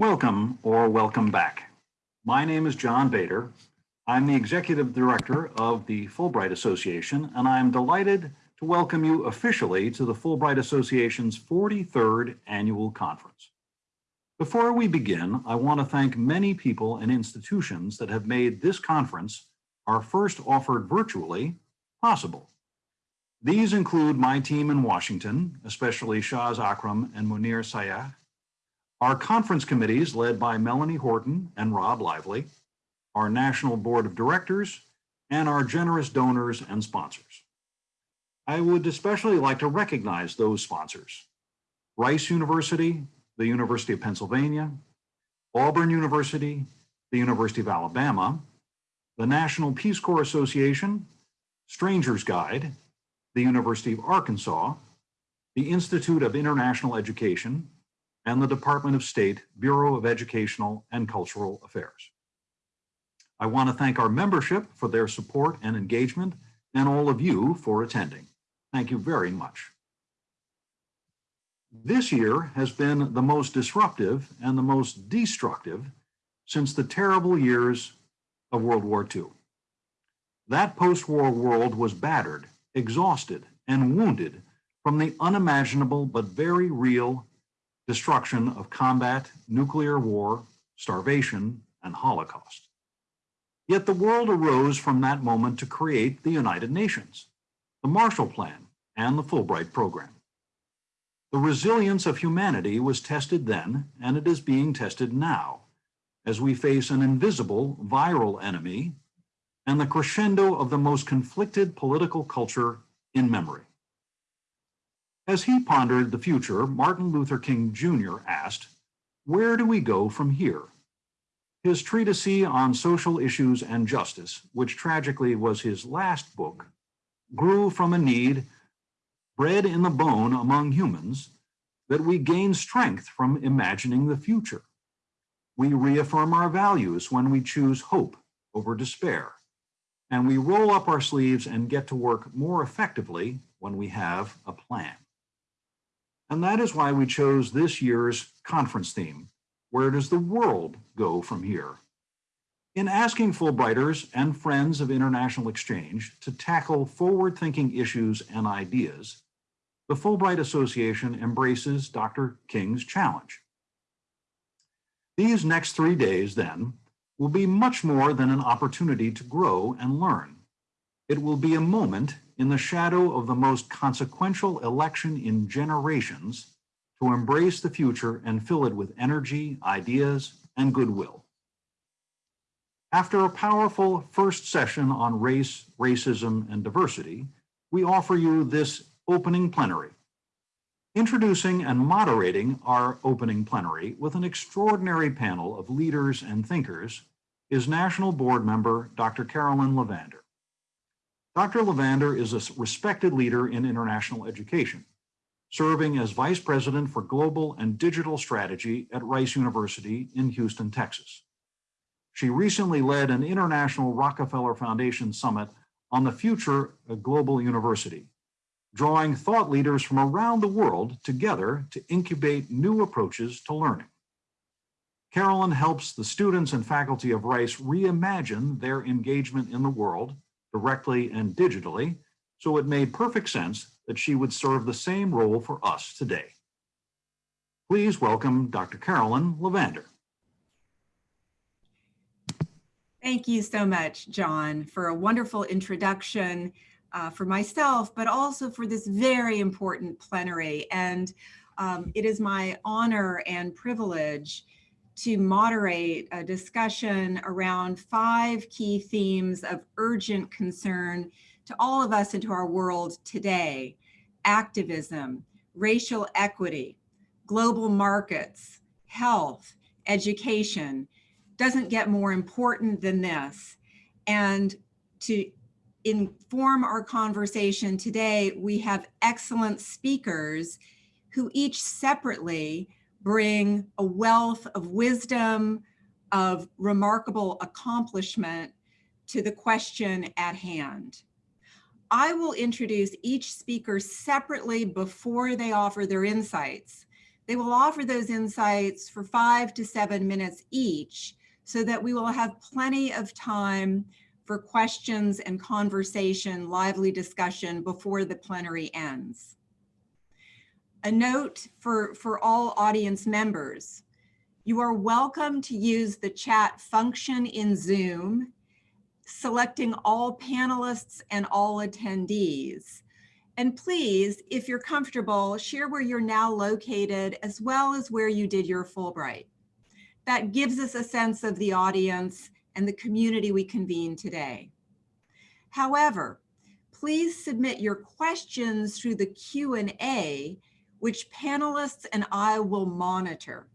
Welcome or welcome back. My name is John Bader. I'm the Executive Director of the Fulbright Association, and I'm delighted to welcome you officially to the Fulbright Association's 43rd Annual Conference. Before we begin, I want to thank many people and institutions that have made this conference, our first offered virtually, possible. These include my team in Washington, especially Shaz Akram and Munir Sayah, our conference committees led by Melanie Horton and Rob Lively, our National Board of Directors, and our generous donors and sponsors. I would especially like to recognize those sponsors. Rice University, the University of Pennsylvania, Auburn University, the University of Alabama, the National Peace Corps Association, Stranger's Guide, the University of Arkansas, the Institute of International Education, and the Department of State Bureau of Educational and Cultural Affairs. I want to thank our membership for their support and engagement and all of you for attending. Thank you very much. This year has been the most disruptive and the most destructive since the terrible years of World War II. That post-war world was battered, exhausted, and wounded from the unimaginable but very real destruction of combat, nuclear war, starvation, and Holocaust. Yet the world arose from that moment to create the United Nations, the Marshall Plan, and the Fulbright Program. The resilience of humanity was tested then, and it is being tested now, as we face an invisible viral enemy and the crescendo of the most conflicted political culture in memory. As he pondered the future, Martin Luther King Jr. asked, where do we go from here? His treatise on social issues and justice, which tragically was his last book, grew from a need bred in the bone among humans that we gain strength from imagining the future. We reaffirm our values when we choose hope over despair, and we roll up our sleeves and get to work more effectively when we have a plan. And that is why we chose this year's conference theme, Where Does the World Go From Here? In asking Fulbrighters and friends of international exchange to tackle forward-thinking issues and ideas, the Fulbright Association embraces Dr. King's challenge. These next three days, then, will be much more than an opportunity to grow and learn. It will be a moment in the shadow of the most consequential election in generations to embrace the future and fill it with energy, ideas, and goodwill. After a powerful first session on race, racism, and diversity, we offer you this opening plenary. Introducing and moderating our opening plenary with an extraordinary panel of leaders and thinkers is National Board Member Dr. Carolyn Levander. Dr. Levander is a respected leader in international education, serving as Vice President for Global and Digital Strategy at Rice University in Houston, Texas. She recently led an international Rockefeller Foundation summit on the future of global university, drawing thought leaders from around the world together to incubate new approaches to learning. Carolyn helps the students and faculty of Rice reimagine their engagement in the world directly and digitally, so it made perfect sense that she would serve the same role for us today. Please welcome Dr. Carolyn Levander. Thank you so much, John, for a wonderful introduction uh, for myself, but also for this very important plenary. And um, it is my honor and privilege to moderate a discussion around five key themes of urgent concern to all of us and to our world today. Activism, racial equity, global markets, health, education, doesn't get more important than this. And to inform our conversation today, we have excellent speakers who each separately bring a wealth of wisdom, of remarkable accomplishment to the question at hand. I will introduce each speaker separately before they offer their insights They will offer those insights for five to seven minutes each so that we will have plenty of time for questions and conversation, lively discussion before the plenary ends. A note for, for all audience members, you are welcome to use the chat function in Zoom, selecting all panelists and all attendees. And please, if you're comfortable, share where you're now located as well as where you did your Fulbright. That gives us a sense of the audience and the community we convene today. However, please submit your questions through the Q&A, which panelists and I will monitor.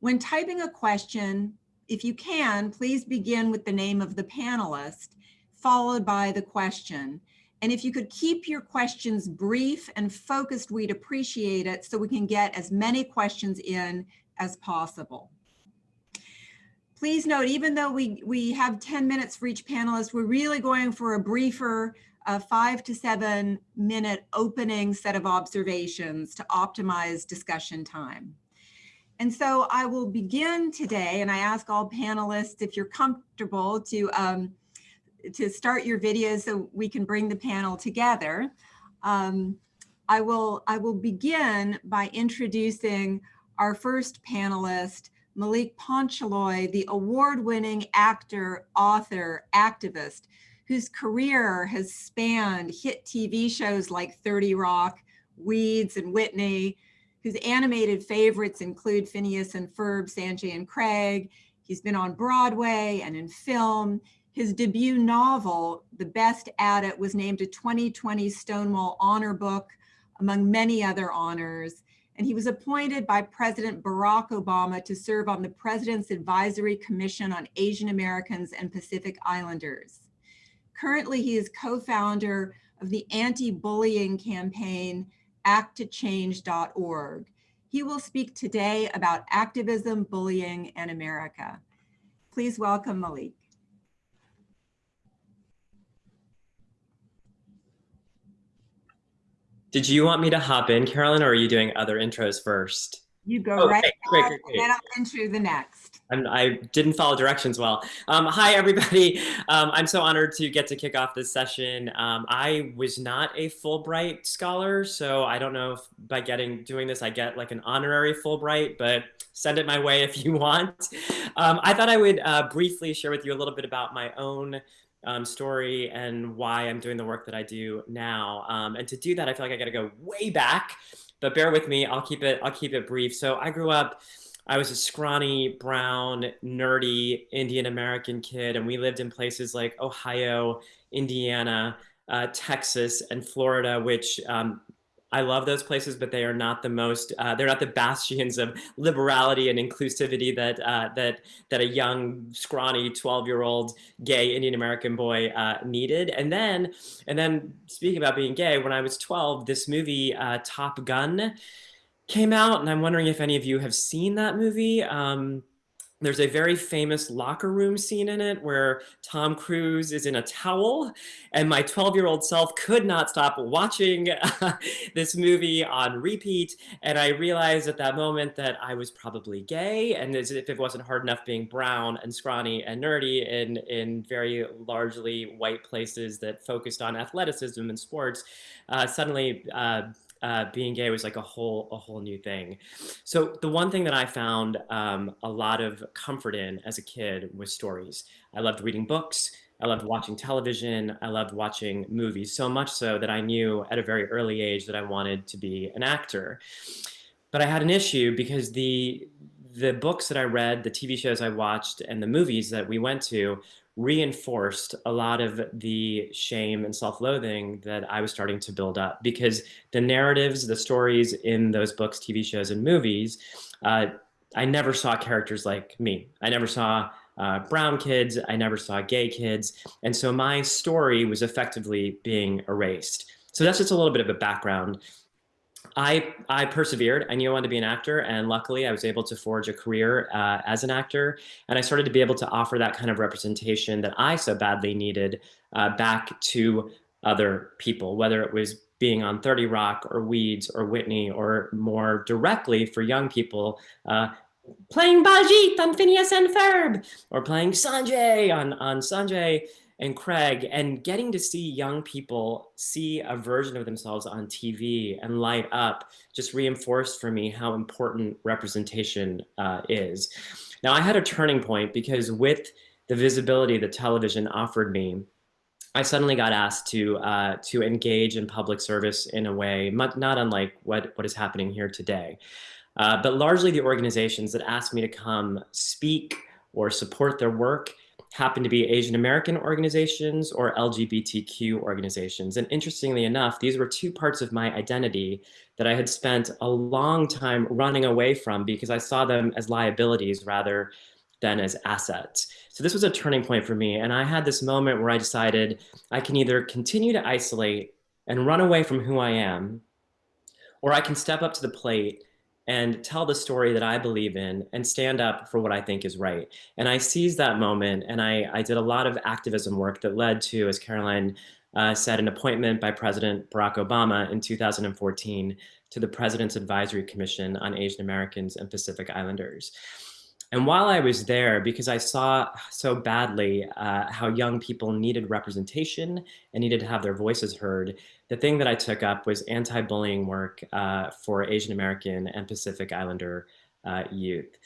When typing a question, if you can, please begin with the name of the panelist, followed by the question. And if you could keep your questions brief and focused, we'd appreciate it so we can get as many questions in as possible. Please note, even though we, we have 10 minutes for each panelist, we're really going for a briefer uh, five to seven minute opening set of observations to optimize discussion time. And so I will begin today and I ask all panelists if you're comfortable to, um, to start your video so we can bring the panel together. Um, I, will, I will begin by introducing our first panelist, Maulik Pancholy, the award-winning actor, author, activist, whose career has spanned hit TV shows like 30 Rock, Weeds, and Whitney, whose animated favorites include Phineas and Ferb, Sanjay and Craig. He's been on Broadway and in film. His debut novel, The Best at It, was named a 2020 Stonewall Honor Book, among many other honors and he was appointed by President Barack Obama to serve on the President's Advisory Commission on Asian Americans and Pacific Islanders. Currently, he is co-founder of the anti-bullying campaign acttochange.org. He will speak today about activism, bullying, and America. Please welcome Maulik. Did you want me to hop in, Carolyn, or are you doing other intros first? You go oh, right great, great, great. and then I'll intro the next. I'm, I did not follow directions well. Um, hi, everybody. Um, I'm so honored to get to kick off this session. Um, I was not a Fulbright scholar, so I don't know if by getting doing this, I get like an honorary Fulbright, but send it my way if you want. Um, I thought I would uh, briefly share with you a little bit about my own um, story and why I'm doing the work that I do now. Um, and to do that, I feel like I got to go way back, but bear with me. I'll keep it. I'll keep it brief. So I grew up. I was a scrawny, brown, nerdy Indian American kid, and we lived in places like Ohio, Indiana, uh, Texas, and Florida, which um, I love those places, but they are not the most, uh, they're not the bastions of liberality and inclusivity that, uh, that, that a young, scrawny 12 year old gay Indian American boy uh, needed. And then, and then speaking about being gay, when I was 12, this movie, uh, Top Gun, came out. And I'm wondering if any of you have seen that movie. Um, there's a very famous locker room scene in it where Tom Cruise is in a towel and my 12 year old self could not stop watching this movie on repeat. And I realized at that moment that I was probably gay and as if it wasn't hard enough being brown and scrawny and nerdy in, in very largely white places that focused on athleticism and sports, uh, suddenly uh, uh, being gay was like a whole a whole new thing. So the one thing that I found um, a lot of comfort in as a kid was stories. I loved reading books. I loved watching television. I loved watching movies so much so that I knew at a very early age that I wanted to be an actor. But I had an issue because the the books that I read, the TV shows I watched, and the movies that we went to reinforced a lot of the shame and self-loathing that I was starting to build up because the narratives, the stories in those books, TV shows, and movies, uh, I never saw characters like me. I never saw uh, brown kids. I never saw gay kids. And so my story was effectively being erased. So that's just a little bit of a background. I, I persevered. I knew I wanted to be an actor, and luckily I was able to forge a career uh, as an actor. And I started to be able to offer that kind of representation that I so badly needed uh, back to other people, whether it was being on 30 Rock or Weeds or Whitney, or more directly for young people, uh, playing Baljeet on Phineas and Ferb, or playing Sanjay on, on Sanjay and Craig, and getting to see young people see a version of themselves on TV and light up just reinforced for me how important representation uh, is. Now, I had a turning point because with the visibility that television offered me, I suddenly got asked to uh, to engage in public service in a way not unlike what, what is happening here today. Uh, but largely the organizations that asked me to come speak or support their work happen to be Asian American organizations or LGBTQ organizations. And interestingly enough, these were two parts of my identity that I had spent a long time running away from because I saw them as liabilities rather than as assets. So this was a turning point for me. And I had this moment where I decided I can either continue to isolate and run away from who I am, or I can step up to the plate and tell the story that I believe in and stand up for what I think is right. And I seized that moment and I, I did a lot of activism work that led to, as Caroline uh, said, an appointment by President Barack Obama in 2014 to the President's Advisory Commission on Asian Americans and Pacific Islanders. And while I was there, because I saw so badly uh, how young people needed representation and needed to have their voices heard, the thing that I took up was anti-bullying work uh, for Asian American and Pacific Islander uh, youth.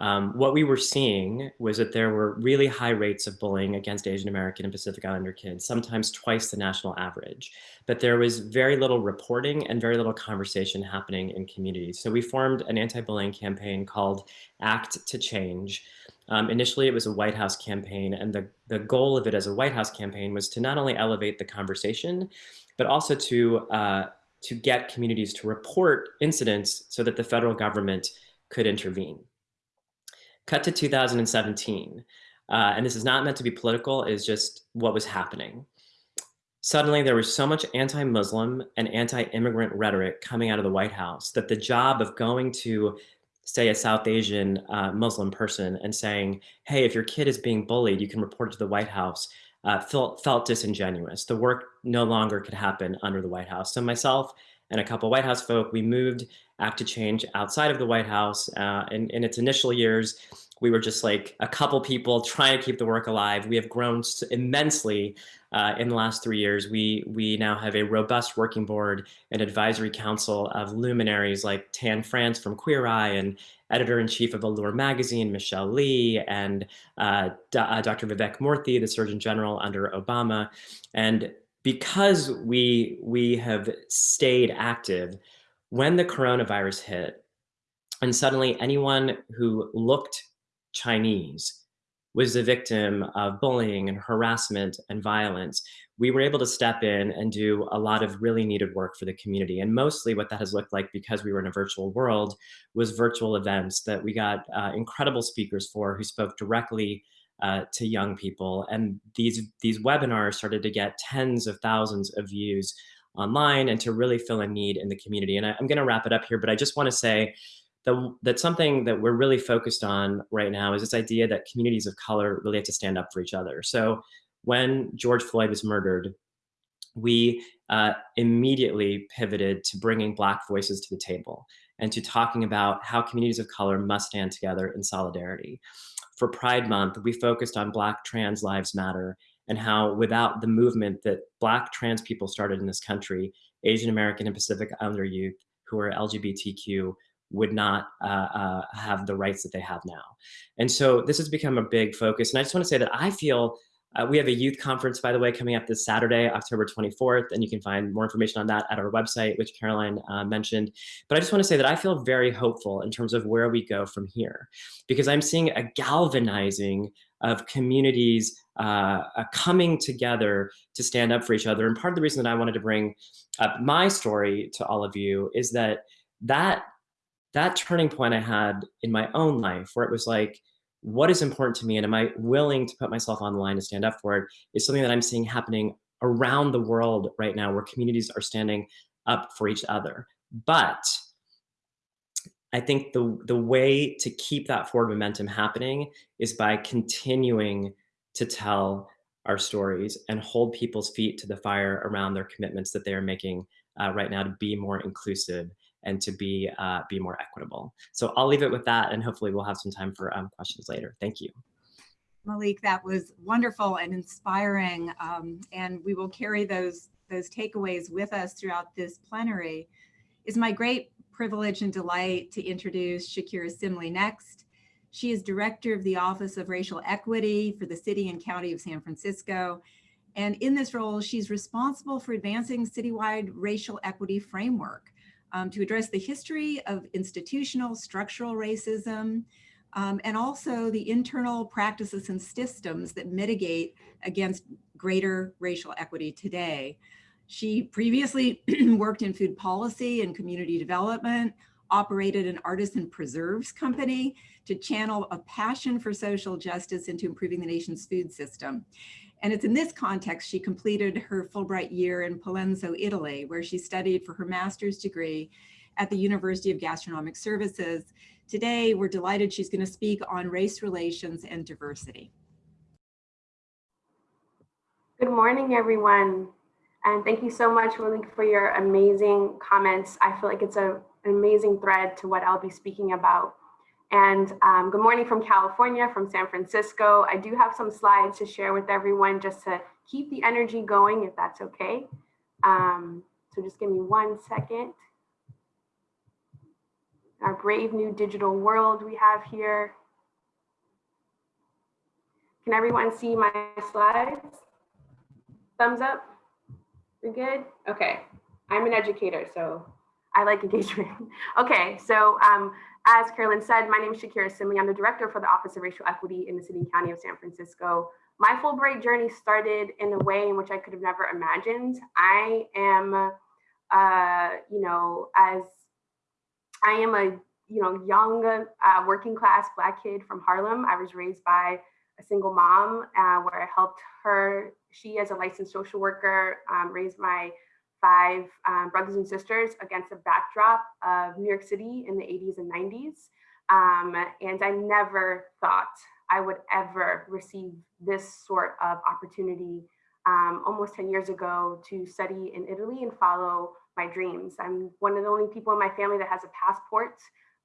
Um, what we were seeing was that there were really high rates of bullying against Asian American and Pacific Islander kids, sometimes twice the national average. But there was very little reporting and very little conversation happening in communities. So we formed an anti-bullying campaign called Act to Change. Um, initially, it was a White House campaign, and the, the goal of it as a White House campaign was to not only elevate the conversation, but also to, uh, to get communities to report incidents so that the federal government could intervene. Cut to 2017, uh, and this is not meant to be political, is just what was happening. Suddenly, there was so much anti-Muslim and anti-immigrant rhetoric coming out of the White House that the job of going to, say, a South Asian uh, Muslim person and saying, hey, if your kid is being bullied, you can report it to the White House, uh, felt, felt disingenuous. The work no longer could happen under the White House. So myself and a couple White House folk, we moved Act to Change outside of the White House. Uh, in, in its initial years, we were just like a couple people trying to keep the work alive. We have grown immensely uh, in the last three years. We, we now have a robust working board and advisory council of luminaries like Tan France from Queer Eye and editor-in-chief of Allure magazine, Michelle Lee, and uh, uh, Dr. Vivek Murthy, the Surgeon General under Obama. And because we, we have stayed active, when the coronavirus hit, and suddenly anyone who looked Chinese was the victim of bullying and harassment and violence, we were able to step in and do a lot of really needed work for the community. And mostly what that has looked like because we were in a virtual world was virtual events that we got uh, incredible speakers for who spoke directly uh, to young people. And these, these webinars started to get tens of thousands of views online and to really fill a need in the community. And I, I'm gonna wrap it up here, but I just wanna say that, that something that we're really focused on right now is this idea that communities of color really have to stand up for each other. So when George Floyd was murdered, we uh, immediately pivoted to bringing Black voices to the table and to talking about how communities of color must stand together in solidarity. For Pride Month, we focused on Black trans lives matter and how without the movement that Black trans people started in this country, Asian American and Pacific Islander youth who are LGBTQ would not uh, uh, have the rights that they have now. And so this has become a big focus. And I just want to say that I feel uh, we have a youth conference, by the way, coming up this Saturday, October 24th, and you can find more information on that at our website, which Caroline uh, mentioned. But I just want to say that I feel very hopeful in terms of where we go from here, because I'm seeing a galvanizing of communities uh, coming together to stand up for each other. And part of the reason that I wanted to bring up my story to all of you is that that that turning point I had in my own life where it was like, what is important to me and am I willing to put myself on the line to stand up for it is something that I'm seeing happening around the world right now where communities are standing up for each other. But I think the, the way to keep that forward momentum happening is by continuing to tell our stories and hold people's feet to the fire around their commitments that they are making uh, right now to be more inclusive and to be uh, be more equitable. So I'll leave it with that, and hopefully we'll have some time for um, questions later. Thank you. Maulik, that was wonderful and inspiring, um, and we will carry those those takeaways with us throughout this plenary. Is my great privilege and delight to introduce Shakira Simley next. She is director of the Office of Racial Equity for the City and County of San Francisco. And in this role, she's responsible for advancing citywide racial equity framework um, to address the history of institutional structural racism, um, and also the internal practices and systems that mitigate against greater racial equity today. She previously worked in food policy and community development, operated an artisan preserves company to channel a passion for social justice into improving the nation's food system. And it's in this context she completed her Fulbright year in Pollenzo, Italy, where she studied for her master's degree at the University of Gastronomic Sciences. Today, we're delighted she's going to speak on race relations and diversity. Good morning, everyone. And thank you so much, Maulik, for your amazing comments. I feel like it's a, an amazing thread to what I'll be speaking about. And um, good morning from California, from San Francisco. I do have some slides to share with everyone just to keep the energy going, if that's okay. Um, so just give me one second. Our brave new digital world we have here. Can everyone see my slides? Thumbs up? We're good? Okay. I'm an educator, so I like engagement. okay, so um, as Carolyn said, my name is Shakira Simley. I'm the director for the Office of Racial Equity in the City and County of San Francisco. My Fulbright journey started in a way in which I could have never imagined. I am, uh, you know, as I am a, you know, young uh, working class Black kid from Harlem. I was raised by a single mom uh, where I helped her. She, as a licensed social worker, um, raised my five um, brothers and sisters against a backdrop of New York City in the 80s and 90s. Um, and I never thought I would ever receive this sort of opportunity um, almost 10 years ago to study in Italy and follow my dreams. I'm one of the only people in my family that has a passport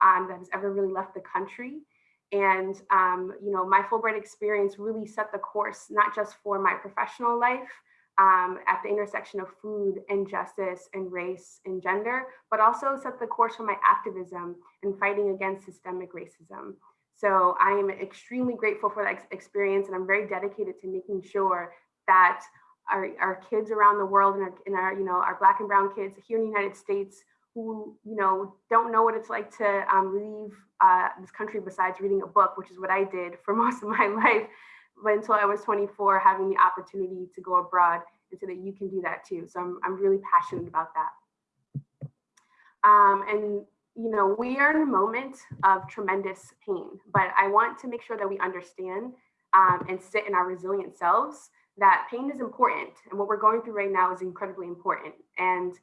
um, that has ever really left the country. And, um, you know, my Fulbright experience really set the course, not just for my professional life, um, at the intersection of food and justice and race and gender, but also set the course for my activism and fighting against systemic racism. So I am extremely grateful for that experience and I'm very dedicated to making sure that our, our kids around the world and our, and our, you know, our black and brown kids here in the United States who, you know, don't know what it's like to um, leave uh, this country besides reading a book, which is what I did for most of my life, but until I was 24, having the opportunity to go abroad and so that you can do that too. So I'm, I'm really passionate about that. Um, and you know, we are in a moment of tremendous pain, but I want to make sure that we understand um, and sit in our resilient selves that pain is important. And what we're going through right now is incredibly important. And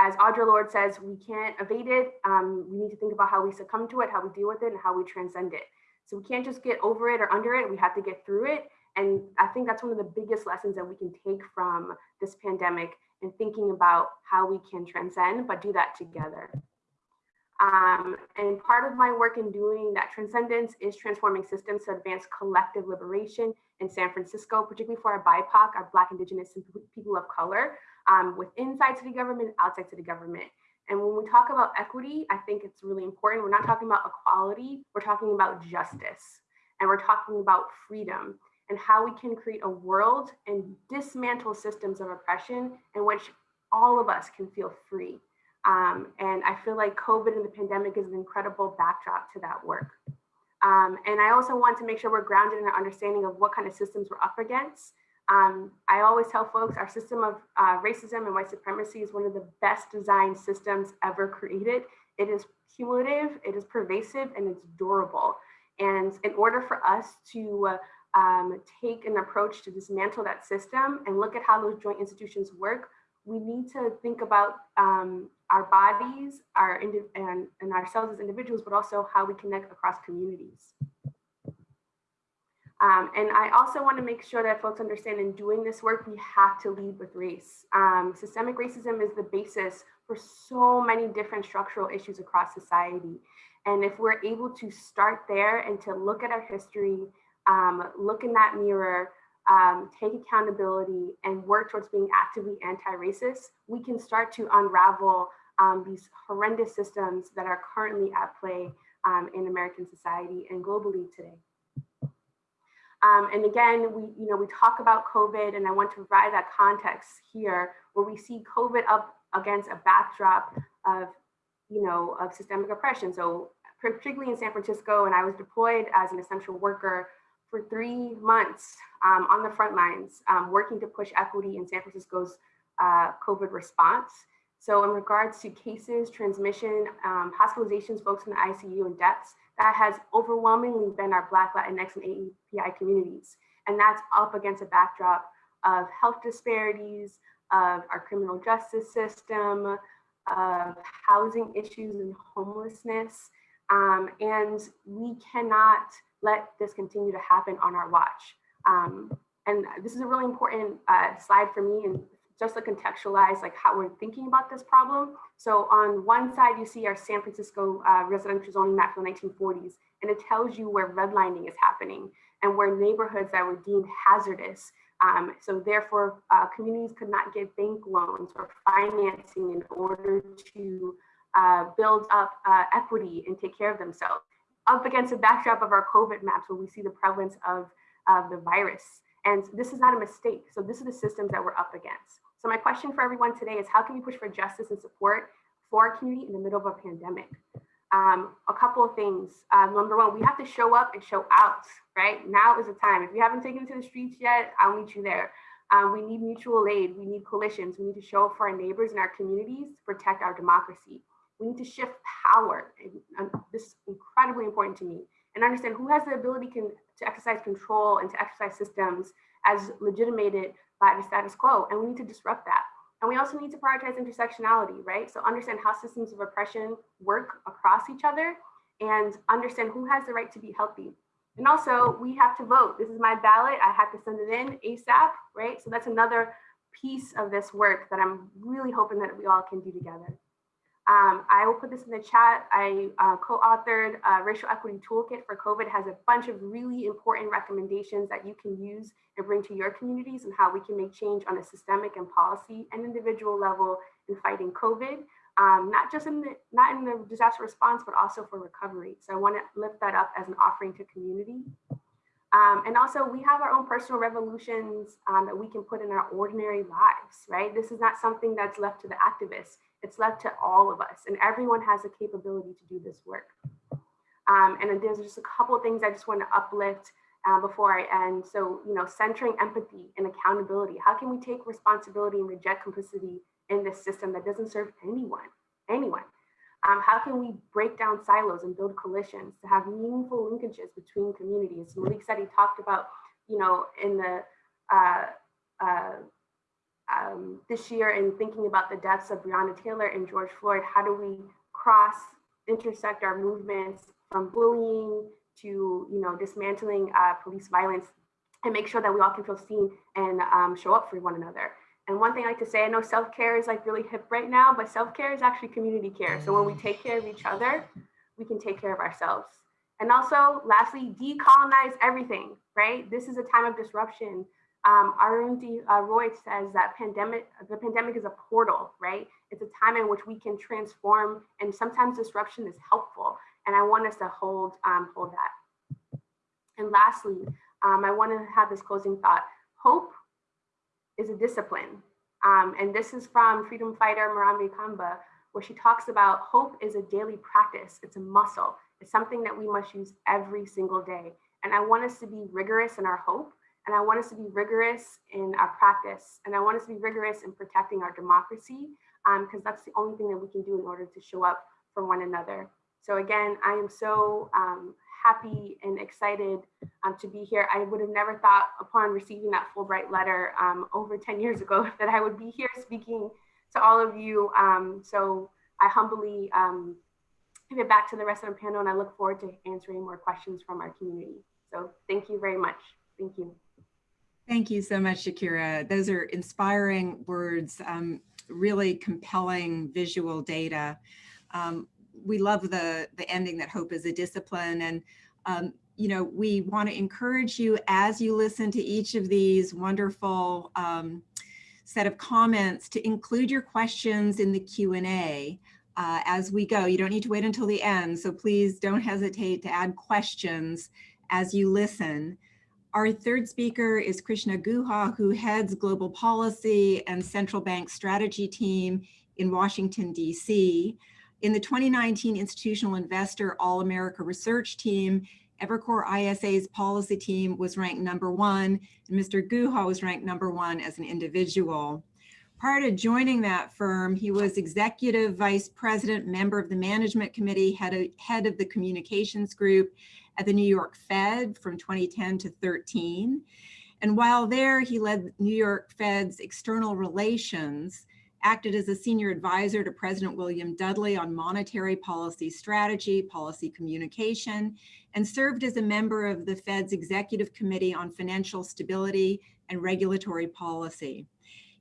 as Audre Lorde says, we can't evade it. Um, we need to think about how we succumb to it, how we deal with it, and how we transcend it. So we can't just get over it or under it. We have to get through it. And I think that's one of the biggest lessons that we can take from this pandemic and thinking about how we can transcend, but do that together. Um, and part of my work in doing that transcendence is transforming systems to advance collective liberation in San Francisco, particularly for our BIPOC, our Black, Indigenous, and people of color, um, with inside city government, outside city government. And when we talk about equity, I think it's really important. We're not talking about equality, we're talking about justice. And we're talking about freedom and how we can create a world and dismantle systems of oppression in which all of us can feel free. Um, and I feel like COVID and the pandemic is an incredible backdrop to that work. Um, and I also want to make sure we're grounded in our understanding of what kind of systems we're up against um, I always tell folks our system of uh, racism and white supremacy is one of the best designed systems ever created. It is cumulative, it is pervasive, and it's durable. And in order for us to uh, um, take an approach to dismantle that system and look at how those joint institutions work, we need to think about um, our bodies, our and, and ourselves as individuals, but also how we connect across communities. Um, and I also want to make sure that folks understand in doing this work, we have to lead with race. Um, systemic racism is the basis for so many different structural issues across society. And if we're able to start there and to look at our history, um, look in that mirror, um, take accountability and work towards being actively anti-racist, we can start to unravel um, these horrendous systems that are currently at play um, in American society and globally today. Um, and again, we, you know, we talk about COVID and I want to provide that context here where we see COVID up against a backdrop of, you know, of systemic oppression. So particularly in San Francisco, and I was deployed as an essential worker for three months um, on the front lines, um, working to push equity in San Francisco's uh, COVID response. So in regards to cases, transmission, um, hospitalizations, folks in the ICU and deaths, that has overwhelmingly been our Black, Latinx, and API communities. And that's up against a backdrop of health disparities, of our criminal justice system, of housing issues and homelessness. Um, and we cannot let this continue to happen on our watch. Um, and this is a really important uh, slide for me and just to contextualize like how we're thinking about this problem. So on one side, you see our San Francisco uh, residential zoning map from the 1940s, and it tells you where redlining is happening and where neighborhoods that were deemed hazardous. Um, so therefore, uh, communities could not get bank loans or financing in order to uh, build up uh, equity and take care of themselves. Up against the backdrop of our COVID maps, where we see the prevalence of, of the virus. And this is not a mistake. So this is the systems that we're up against. So my question for everyone today is how can we push for justice and support for our community in the middle of a pandemic? Um, a couple of things. Um, number one, we have to show up and show out, right? Now is the time. If you haven't taken to the streets yet, I'll meet you there. Um, we need mutual aid. We need coalitions. We need to show up for our neighbors and our communities to protect our democracy. We need to shift power. And, this is incredibly important to me. And understand who has the ability can, to exercise control and to exercise systems as legitimated by the status quo. And we need to disrupt that. And we also need to prioritize intersectionality, right? So understand how systems of oppression work across each other and understand who has the right to be healthy. And also we have to vote. This is my ballot. I have to send it in ASAP, right? So that's another piece of this work that I'm really hoping that we all can do together. Um, I will put this in the chat. I uh, co-authored a racial equity toolkit for COVID it has a bunch of really important recommendations that you can use and bring to your communities and how we can make change on a systemic and policy and individual level in fighting COVID, um, not just in the not in the disaster response, but also for recovery. So I want to lift that up as an offering to community. Um, and also we have our own personal revolutions um, that we can put in our ordinary lives, right? This is not something that's left to the activists. It's left to all of us and everyone has the capability to do this work. Um, and there's just a couple of things I just want to uplift uh, before I end. So, you know, centering empathy and accountability. How can we take responsibility and reject complicity in this system that doesn't serve anyone, anyone? Um, how can we break down silos and build coalitions to have meaningful linkages between communities? Maulik said he talked about, you know, in the uh, uh, um, this year in thinking about the deaths of Breonna Taylor and George Floyd, how do we cross intersect our movements from bullying to you know dismantling uh, police violence and make sure that we all can feel seen and um, show up for one another. And one thing I like to say, I know self-care is like really hip right now, but self-care is actually community care. So when we take care of each other, we can take care of ourselves. And also, lastly, decolonize everything, right? This is a time of disruption. Um, Arundhati uh, Roy says that pandemic, the pandemic is a portal, right? It's a time in which we can transform and sometimes disruption is helpful. And I want us to hold, um, hold that. And lastly, um, I want to have this closing thought. Hope is a discipline. Um, and this is from freedom fighter Mariame Kaba, where she talks about hope is a daily practice. It's a muscle. It's something that we must use every single day. And I want us to be rigorous in our hope and I want us to be rigorous in our practice. And I want us to be rigorous in protecting our democracy because um, that's the only thing that we can do in order to show up for one another. So again, I am so um, happy and excited um, to be here. I would have never thought upon receiving that Fulbright letter um, over 10 years ago that I would be here speaking to all of you. Um, so I humbly um, give it back to the rest of the panel and I look forward to answering more questions from our community. So thank you very much. Thank you. Thank you so much, Shakira. Those are inspiring words, um, really compelling visual data. Um, we love the, the ending that hope is a discipline. And, um, you know, we want to encourage you as you listen to each of these wonderful um, set of comments to include your questions in the Q&A uh, as we go. You don't need to wait until the end, so please don't hesitate to add questions as you listen. Our third speaker is Krishna Guha, who heads Global Policy and Central Bank Strategy Team in Washington, D.C. In the 2019 Institutional Investor All-America Research Team, Evercore ISI's policy team was ranked number one, and Mr. Guha was ranked number one as an individual. Prior to joining that firm, he was executive vice president, member of the management committee, head of, head of the communications group at the New York Fed from 2010 to 13. And while there, he led New York Fed's external relations, acted as a senior advisor to President William Dudley on monetary policy strategy, policy communication, and served as a member of the Fed's Executive Committee on Financial Stability and Regulatory Policy.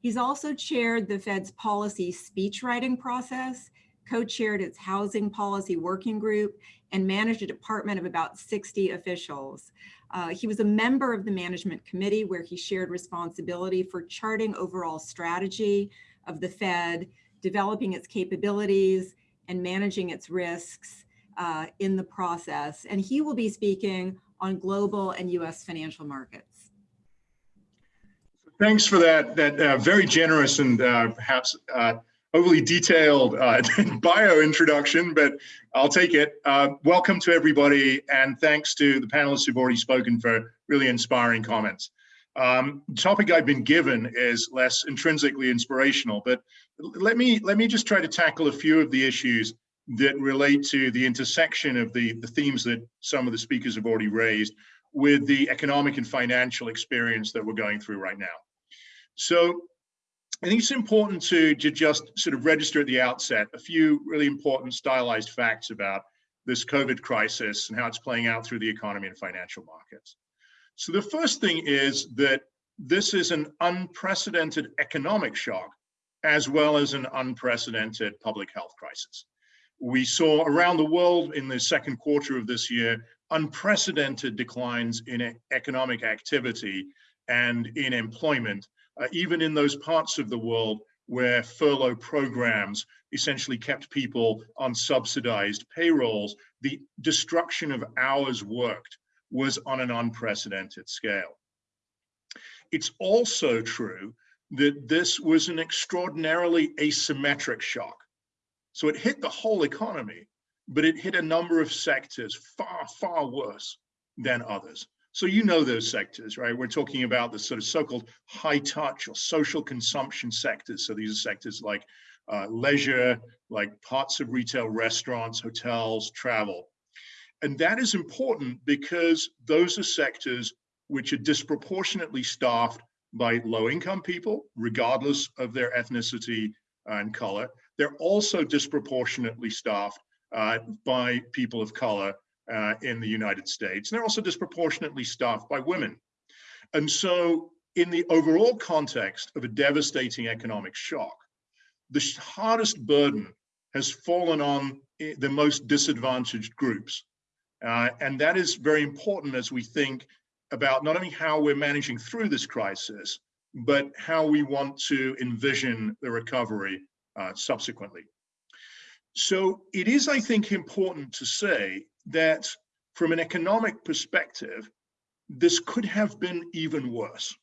He's also chaired the Fed's policy speechwriting process, co-chaired its housing policy working group, and managed a department of about 60 officials. Uh, he was a member of the management committee where he shared responsibility for charting overall strategy of the Fed, developing its capabilities and managing its risks uh, in the process. And he will be speaking on global and US financial markets. Thanks for that, that uh, very generous and uh, perhaps uh, overly detailed uh, bio introduction, but I'll take it. Uh, welcome to everybody, and thanks to the panelists who've already spoken for really inspiring comments. Um, the topic I've been given is less intrinsically inspirational, but let me let me just try to tackle a few of the issues that relate to the intersection of the, the themes that some of the speakers have already raised with the economic and financial experience that we're going through right now. So I think it's important to, to just sort of register at the outset a few really important stylized facts about this COVID crisis and how it's playing out through the economy and financial markets. So the first thing is that this is an unprecedented economic shock as well as an unprecedented public health crisis. We saw around the world in the second quarter of this year unprecedented declines in economic activity and in employment uh, even in those parts of the world where furlough programs essentially kept people on subsidized payrolls, the destruction of hours worked was on an unprecedented scale. It's also true that this was an extraordinarily asymmetric shock. So it hit the whole economy, but it hit a number of sectors far, far worse than others. So you know those sectors, right? We're talking about the sort of so-called high touch or social consumption sectors. So these are sectors like uh, leisure, like parts of retail restaurants, hotels, travel. And that is important because those are sectors which are disproportionately staffed by low income people, regardless of their ethnicity and color. They're also disproportionately staffed uh, by people of color uh, in the United States. And they're also disproportionately staffed by women. And so in the overall context of a devastating economic shock, the hardest burden has fallen on the most disadvantaged groups. Uh, and that is very important as we think about not only how we're managing through this crisis, but how we want to envision the recovery uh, subsequently. So it is, I think, important to say that from an economic perspective, this could have been even worse.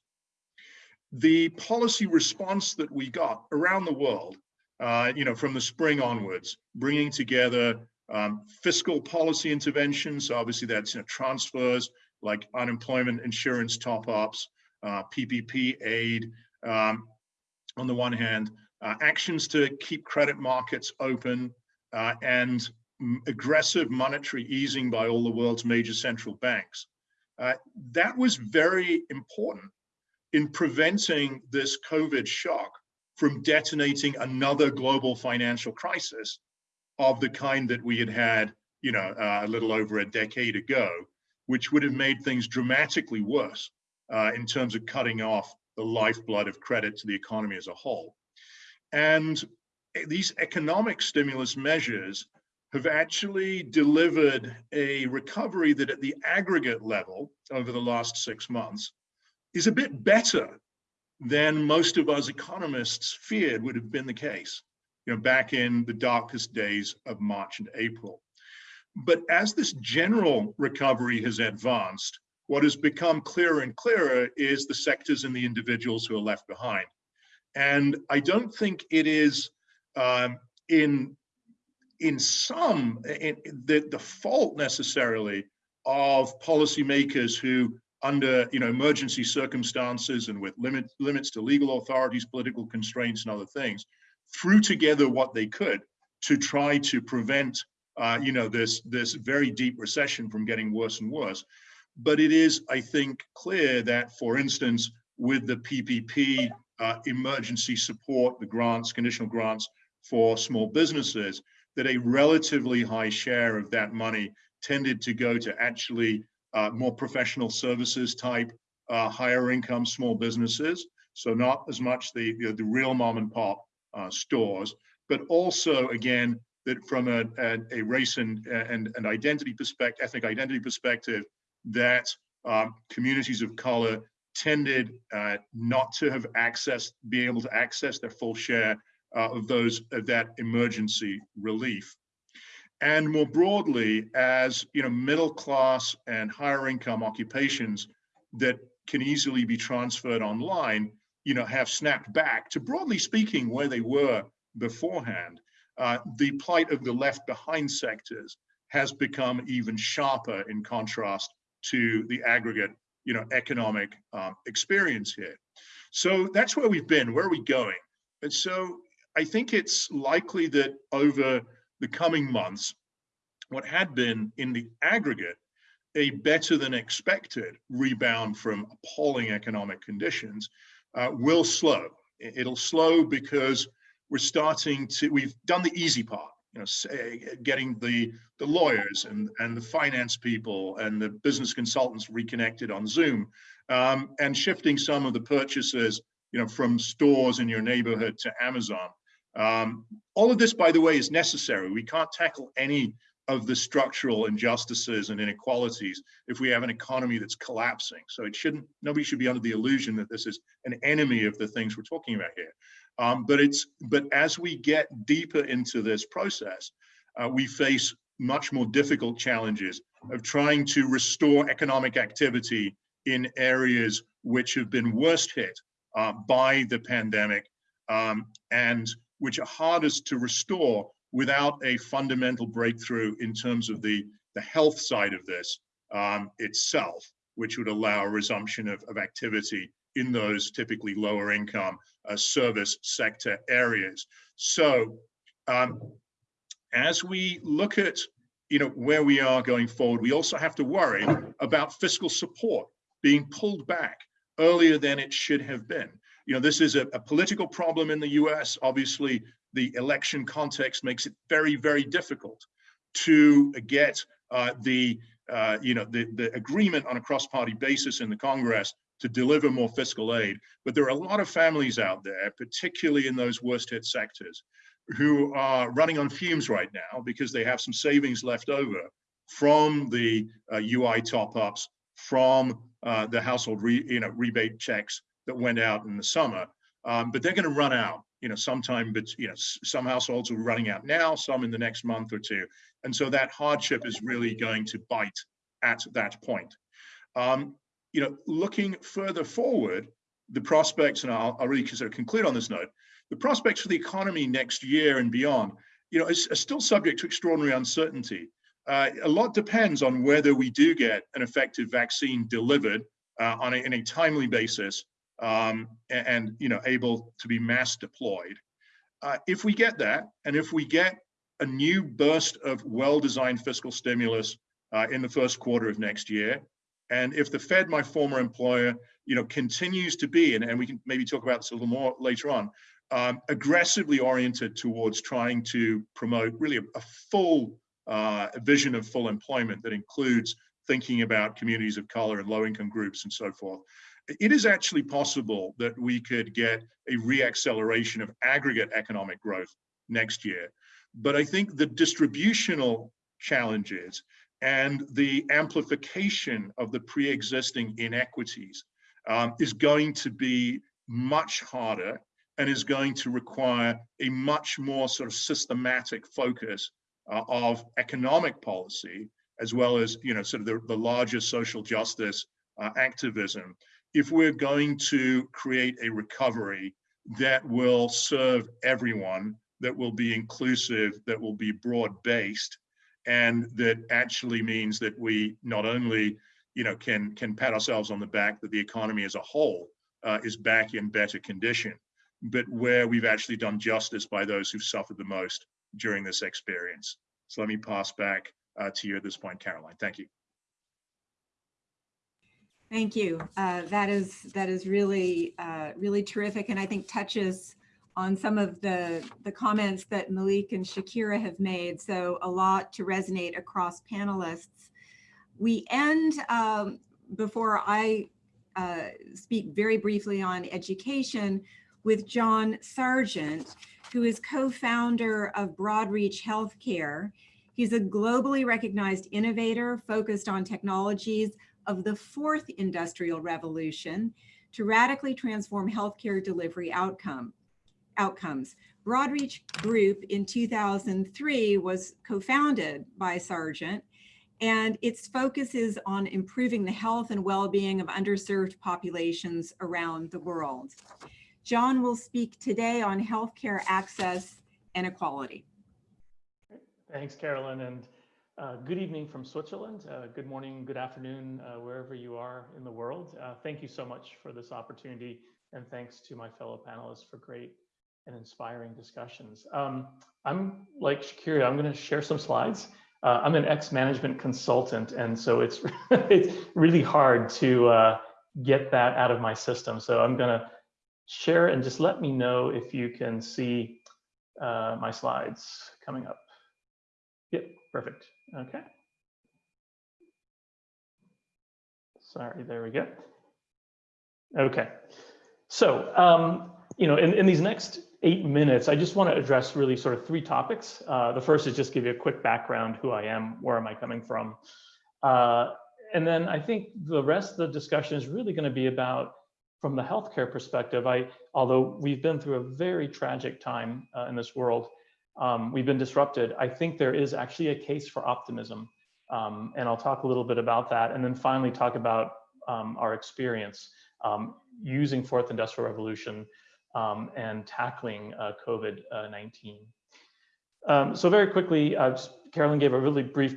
The policy response that we got around the world, uh, you know, from the spring onwards, bringing together um, fiscal policy interventions, obviously that's you know, transfers like unemployment insurance top-ups, uh, PPP aid, um, on the one hand, uh, actions to keep credit markets open, uh, and aggressive monetary easing by all the world's major central banks. Uh, that was very important in preventing this COVID shock from detonating another global financial crisis of the kind that we had had, you know, uh, a little over a decade ago. which would have made things dramatically worse uh, in terms of cutting off the lifeblood of credit to the economy as a whole. And these economic stimulus measures have actually delivered a recovery that at the aggregate level over the last six months is a bit better than most of us economists feared would have been the case, you know, back in the darkest days of March and April. But as this general recovery has advanced, what has become clearer and clearer is the sectors and the individuals who are left behind. And I don't think it is um, in in some in, the, the fault necessarily of policymakers who under you know emergency circumstances and with limit, limits to legal authorities political constraints and other things threw together what they could to try to prevent uh, you know this this very deep recession from getting worse and worse. But it is i think clear that for instance with the ppp uh, emergency support the grants conditional grants for small businesses, that a relatively high share of that money tended to go to actually uh, more professional services type, uh, higher income small businesses. So not as much the, know, the real mom and pop uh, stores, but also again, that from a, a, a race and, and, and identity perspective, ethnic identity perspective, that um, communities of color tended uh, not to have access, be able to access their full share uh, of those of that emergency relief. And more broadly, as you know, middle class and higher income occupations that can easily be transferred online, you know, have snapped back to broadly speaking where they were beforehand. Uh, the plight of the left behind sectors has become even sharper in contrast to the aggregate, you know, economic um, experience here. So that's where we've been. Where are we going? And so I think it's likely that over the coming months, what had been in the aggregate a better than expected rebound from appalling economic conditions uh, will slow. It'll slow because we're starting to, we've done the easy part, you know, say, getting the, the lawyers and, and the finance people and the business consultants reconnected on Zoom um, and shifting some of the purchases, you know, from stores in your neighborhood to Amazon. Um, all of this, by the way, is necessary. We can't tackle any of the structural injustices and inequalities if we have an economy that's collapsing. So it shouldn't, nobody should be under the illusion that this is an enemy of the things we're talking about here. Um, but it's, but as we get deeper into this process, uh, we face much more difficult challenges of trying to restore economic activity in areas which have been worst hit uh, by the pandemic um, and which are hardest to restore without a fundamental breakthrough in terms of the, the health side of this um, itself, which would allow a resumption of, of activity in those typically lower income uh, service sector areas. So um, as we look at you know, where we are going forward, we also have to worry about fiscal support being pulled back earlier than it should have been you know, this is a, a political problem in the US. Obviously, the election context makes it very, very difficult to get uh, the, uh, you know, the, the agreement on a cross-party basis in the Congress to deliver more fiscal aid. But there are a lot of families out there, particularly in those worst hit sectors, who are running on fumes right now because they have some savings left over from the uh, UI top ups, from uh, the household re, you know, rebate checks that went out in the summer, um, but they're going to run out, you know, sometime, but, you know, some households are running out now, some in the next month or two. And so that hardship is really going to bite at that point. Um, you know, looking further forward, the prospects, and I'll, I'll really sort of conclude on this note, the prospects for the economy next year and beyond, you know, is, still subject to extraordinary uncertainty. Uh, a lot depends on whether we do get an effective vaccine delivered uh, on a, in a timely basis um, and, and, you know able to be mass deployed. Uh, if we get that, and if we get a new burst of well-designed fiscal stimulus uh, in the first quarter of next year, and if the Fed, my former employer, you know, continues to be, and, and we can maybe talk about this a little more later on, um, aggressively oriented towards trying to promote really a, a full uh, vision of full employment that includes thinking about communities of color and low income groups and so forth. It is actually possible that we could get a reacceleration of aggregate economic growth next year. But I think the distributional challenges and the amplification of the pre-existing inequities um, is going to be much harder and is going to require a much more sort of systematic focus uh, of economic policy, as well as, you know, sort of the, the larger social justice uh, activism, if we're going to create a recovery that will serve everyone, that will be inclusive, that will be broad-based, and that actually means that we not only, you know, can can pat ourselves on the back that the economy as a whole uh, is back in better condition, but where we've actually done justice by those who've suffered the most during this experience. So let me pass back uh, to you at this point, Caroline. Thank you. Thank you. Uh, that is that is really uh, really terrific, and I think touches on some of the the comments that Maulik and Shakira have made. So a lot to resonate across panelists. We end um, before I uh, speak very briefly on education with John Sargent, who is co-founder of Broadreach Healthcare. He's a globally recognized innovator focused on technologies of the fourth industrial revolution to radically transform healthcare delivery outcome, outcomes. Broadreach Group in 2003 was co-founded by Sargent and its focus is on improving the health and well-being of underserved populations around the world. John will speak today on healthcare access and equality. Thanks, Carolyn, and uh, good evening from Switzerland. Uh, good morning, good afternoon, uh, wherever you are in the world. Uh, thank you so much for this opportunity, and thanks to my fellow panelists for great and inspiring discussions. Um, I'm like Shakira, I'm going to share some slides. Uh, I'm an ex-management consultant, and so it's it's really hard to uh, get that out of my system. So I'm going to share and just let me know if you can see my slides coming up. Yep, perfect. Okay. Sorry, there we go. Okay. So, um, you know, in, in these next eight minutes, I just want to address really sort of three topics. Uh, the first is just give you a quick background, who I am, where am I coming from? Uh, and then I think the rest of the discussion is really going to be about, from the healthcare perspective, I, although we've been through a very tragic time uh, in this world, um, we've been disrupted, I think there is actually a case for optimism. Um, and I'll talk a little bit about that. And then finally talk about um, our experience um, using fourth industrial revolution um, and tackling uh, COVID-19. Um, so very quickly, uh, Carolyn gave a really brief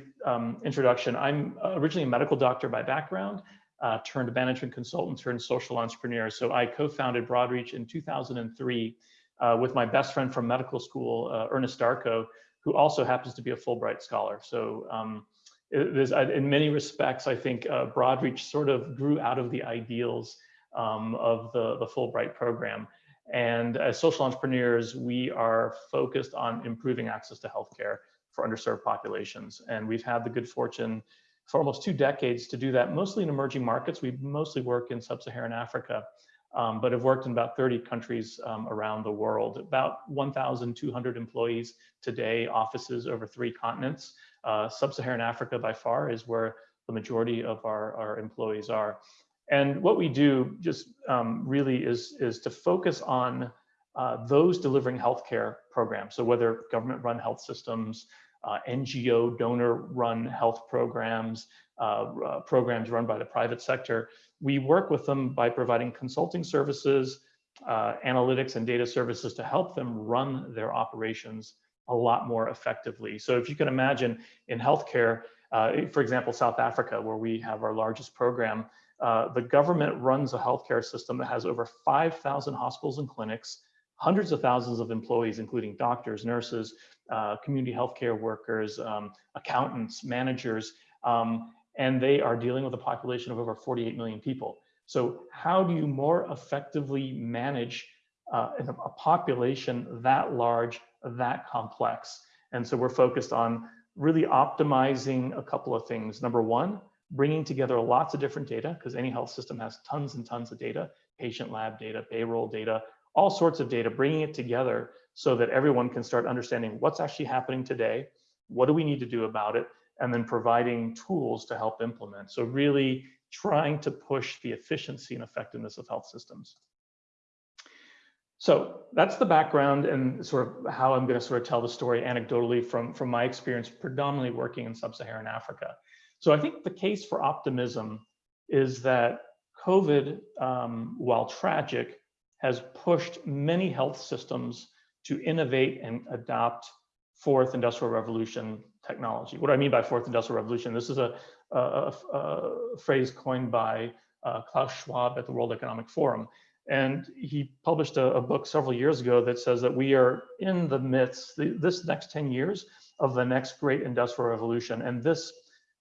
introduction. I'm originally a medical doctor by background, uh, turned management consultant, turned social entrepreneur. So I co-founded Broadreach in 2003 uh, with my best friend from medical school, uh, Ernest Darkoh, who also happens to be a Fulbright scholar. So um, it in many respects, I think uh, Broadreach sort of grew out of the ideals um, of the, the Fulbright program. And as social entrepreneurs, we are focused on improving access to healthcare for underserved populations. And we've had the good fortune for almost two decades to do that, mostly in emerging markets. We mostly work in sub-Saharan Africa um, but have worked in about 30 countries um, around the world. About 1,200 employees today, offices over three continents. Uh, Sub-Saharan Africa by far is where the majority of our, our employees are. And what we do just um, really is, is to focus on uh, those delivering healthcare programs. So whether government run health systems, uh, NGO donor run health programs, uh, uh, programs run by the private sector, we work with them by providing consulting services, uh, analytics and data services to help them run their operations a lot more effectively. So if you can imagine in healthcare, uh, for example, South Africa, where we have our largest program, the government runs a healthcare system that has over 5,000 hospitals and clinics, hundreds of thousands of employees, including doctors, nurses, uh, community healthcare workers, um, accountants, managers, um, and they are dealing with a population of over 48 million people. So how do you more effectively manage uh, a population that large, that complex? And so we're focused on really optimizing a couple of things. Number one, bringing together lots of different data because any health system has tons and tons of data, patient lab data, payroll data, all sorts of data, bringing it together so that everyone can start understanding what's actually happening today, what do we need to do about it, and then providing tools to help implement. So really trying to push the efficiency and effectiveness of health systems. So that's the background and sort of how I'm going to sort of tell the story anecdotally from, from my experience predominantly working in sub-Saharan Africa. So I think the case for optimism is that COVID, um, while tragic, has pushed many health systems to innovate and adopt fourth industrial revolution technology. What do I mean by fourth industrial revolution? This is a, a, a, phrase coined by uh, Klaus Schwab at the World Economic Forum. And he published a, a, book several years ago that says that we are in the midst, the, this next 10 years, of the next great industrial revolution. And this,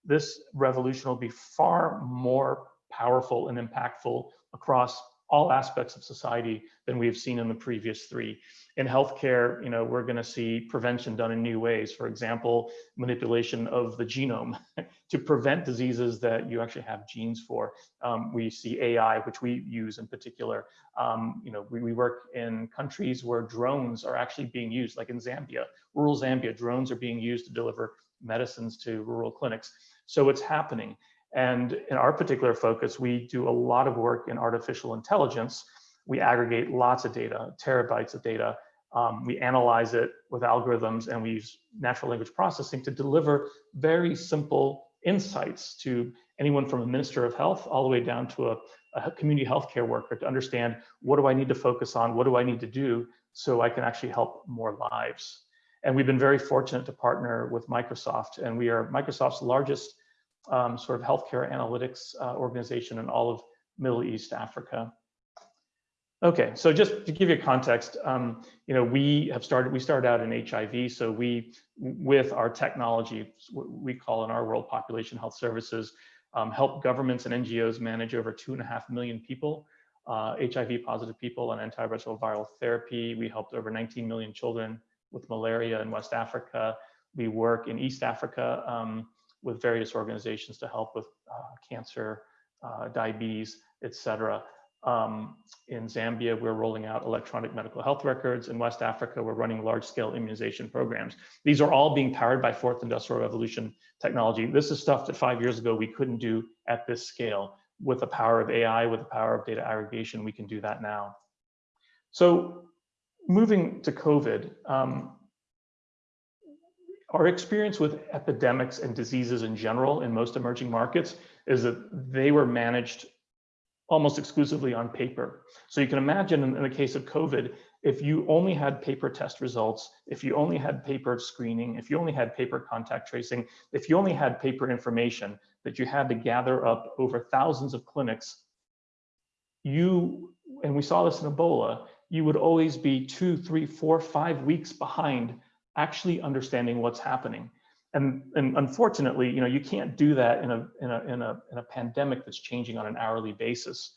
this revolution will be far more powerful and impactful across all aspects of society than we've seen in the previous three. In healthcare, you know, we're going to see prevention done in new ways. For example, manipulation of the genome to prevent diseases that you actually have genes for. Um, we see AI, which we use in particular. Um, you know, we, we work in countries where drones are actually being used, like in Zambia, rural Zambia, drones are being used to deliver medicines to rural clinics. So it's happening. And in our particular focus, we do a lot of work in artificial intelligence. We aggregate lots of data, terabytes of data. Um, we analyze it with algorithms and we use natural language processing to deliver very simple insights to anyone from a minister of health all the way down to a, a community healthcare worker to understand what do I need to focus on? What do I need to do so I can actually help more lives? And we've been very fortunate to partner with Microsoft and we are Microsoft's largest um, sort of healthcare analytics uh, organization in all of Middle East Africa. Okay, so just to give you context, um, you know, we have started, we started out in HIV. So we, with our technology, we call in our world population health services, um, help governments and NGOs manage over two and a half million people, uh, HIV positive people on antiretroviral therapy. We helped over 19 million children with malaria in West Africa. We work in East Africa um, with various organizations to help with uh, cancer, uh, diabetes, etc. Um, in Zambia, we're rolling out electronic medical health records. In West Africa, we're running large-scale immunization programs. These are all being powered by fourth industrial revolution technology. This is stuff that five years ago we couldn't do at this scale. With the power of AI, with the power of data aggregation, we can do that now. So moving to COVID, um, our experience with epidemics and diseases in general in most emerging markets is that they were managed almost exclusively on paper. So you can imagine in, in, the case of COVID, if you only had paper test results, if you only had paper screening, if you only had paper contact tracing, if you only had paper information that you had to gather up over thousands of clinics, you, and we saw this in Ebola, you would always be two, three, four, five weeks behind actually understanding what's happening. And, and unfortunately, you know, you can't do that in a, in, a, in, a, in a pandemic that's changing on an hourly basis.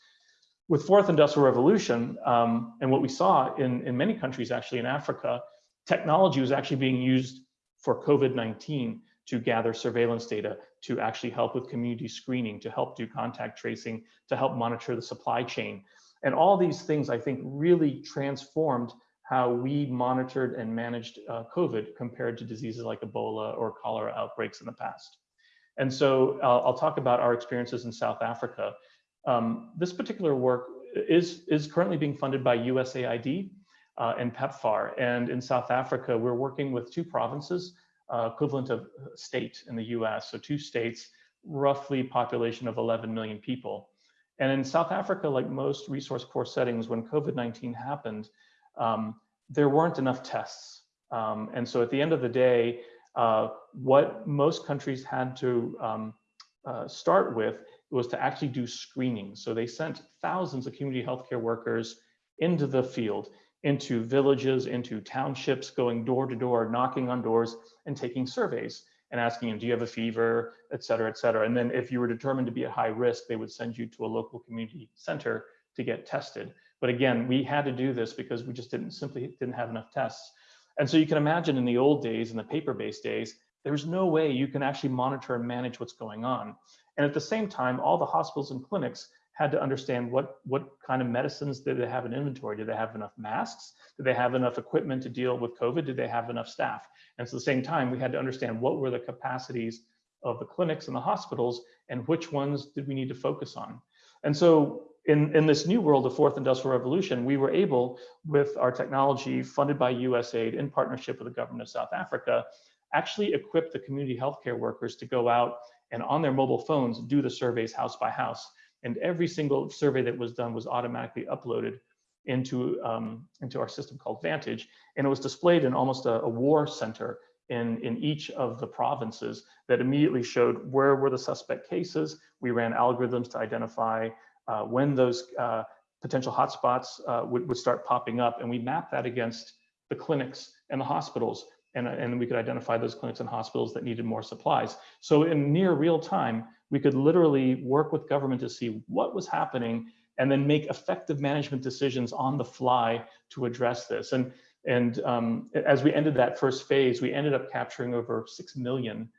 With fourth industrial revolution, um, and what we saw in, in many countries actually in Africa, technology was actually being used for COVID-19 to gather surveillance data, to actually help with community screening, to help do contact tracing, to help monitor the supply chain. And all these things, I think, really transformed how we monitored and managed uh, COVID compared to diseases like Ebola or cholera outbreaks in the past. And so uh, I'll talk about our experiences in South Africa. Um, this particular work is, is currently being funded by USAID uh, and PEPFAR. And in South Africa, we're working with two provinces, uh, equivalent of state in the US. So two states, roughly population of 11 million people. And in South Africa, like most resource poor settings, when COVID-19 happened, um, there weren't enough tests. Um, and so at the end of the day, uh, what most countries had to um, uh, start with was to actually do screening. So they sent thousands of community healthcare workers into the field, into villages, into townships, going door to door, knocking on doors and taking surveys and asking them, do you have a fever, et cetera, et cetera. And then if you were determined to be at high risk, they would send you to a local community center to get tested. But again, we had to do this because we just didn't simply didn't have enough tests. And so you can imagine in the old days, in the paper-based days, there's no way you can actually monitor and manage what's going on. And at the same time, all the hospitals and clinics had to understand what, what kind of medicines did they have in inventory? Did they have enough masks? Did they have enough equipment to deal with COVID? Did they have enough staff? And so at the same time, we had to understand what were the capacities of the clinics and the hospitals and which ones did we need to focus on. And so in, in this new world of fourth industrial revolution, we were able, with our technology funded by USAID in partnership with the government of South Africa, actually equip the community healthcare workers to go out and on their mobile phones do the surveys house by house and every single survey that was done was automatically uploaded into, um, into our system called Vantage. And it was displayed in almost a, a, war center in, in each of the provinces that immediately showed where were the suspect cases. We ran algorithms to identify uh, when those uh, potential hotspots uh, would, would start popping up. And we mapped that against the clinics and the hospitals. And, and we could identify those clinics and hospitals that needed more supplies. So in near real time, we could literally work with government to see what was happening and then make effective management decisions on the fly to address this. And, and um, as we ended that first phase, we ended up capturing over 6 million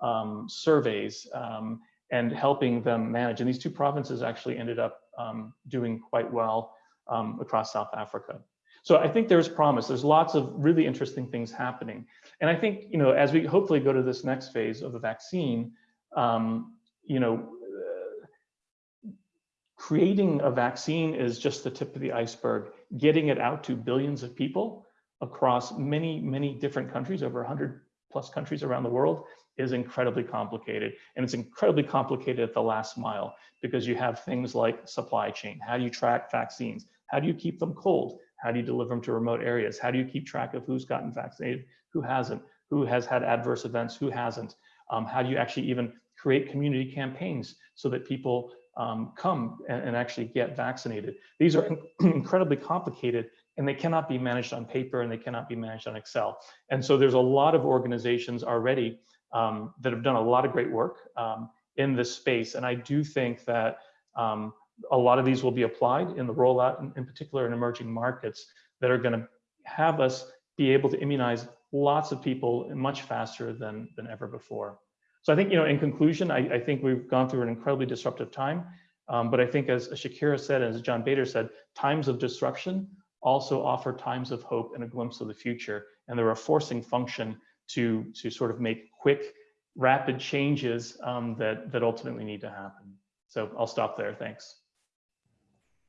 um, surveys um, and helping them manage. And these two provinces actually ended up um, doing quite well um, across South Africa. So I think there's promise. There's lots of really interesting things happening. And I think, you know, as we hopefully go to this next phase of the vaccine, um, you know, uh, creating a vaccine is just the tip of the iceberg. Getting it out to billions of people across many, many different countries, over 100 plus countries around the world, is incredibly complicated. And it's incredibly complicated at the last mile because you have things like supply chain. How do you track vaccines? How do you keep them cold? How do you deliver them to remote areas? How do you keep track of who's gotten vaccinated, who hasn't, who has had adverse events, who hasn't? Um, how do you actually even create community campaigns so that people um, come and, and, actually get vaccinated. These are in incredibly complicated and they cannot be managed on paper and they cannot be managed on Excel. And so there's a lot of organizations already um, that have done a lot of great work um, in this space. And I do think that um, a lot of these will be applied in the rollout, in, in particular in emerging markets that are gonna have us be able to immunize lots of people much faster than, than ever before. So I think, you know, in conclusion, I, I think we've gone through an incredibly disruptive time. Um, but I think as Shakira said, as John Bader said, times of disruption also offer times of hope and a glimpse of the future. And they're a forcing function to, to sort of make quick, rapid changes um, that, that ultimately need to happen. So I'll stop there. Thanks.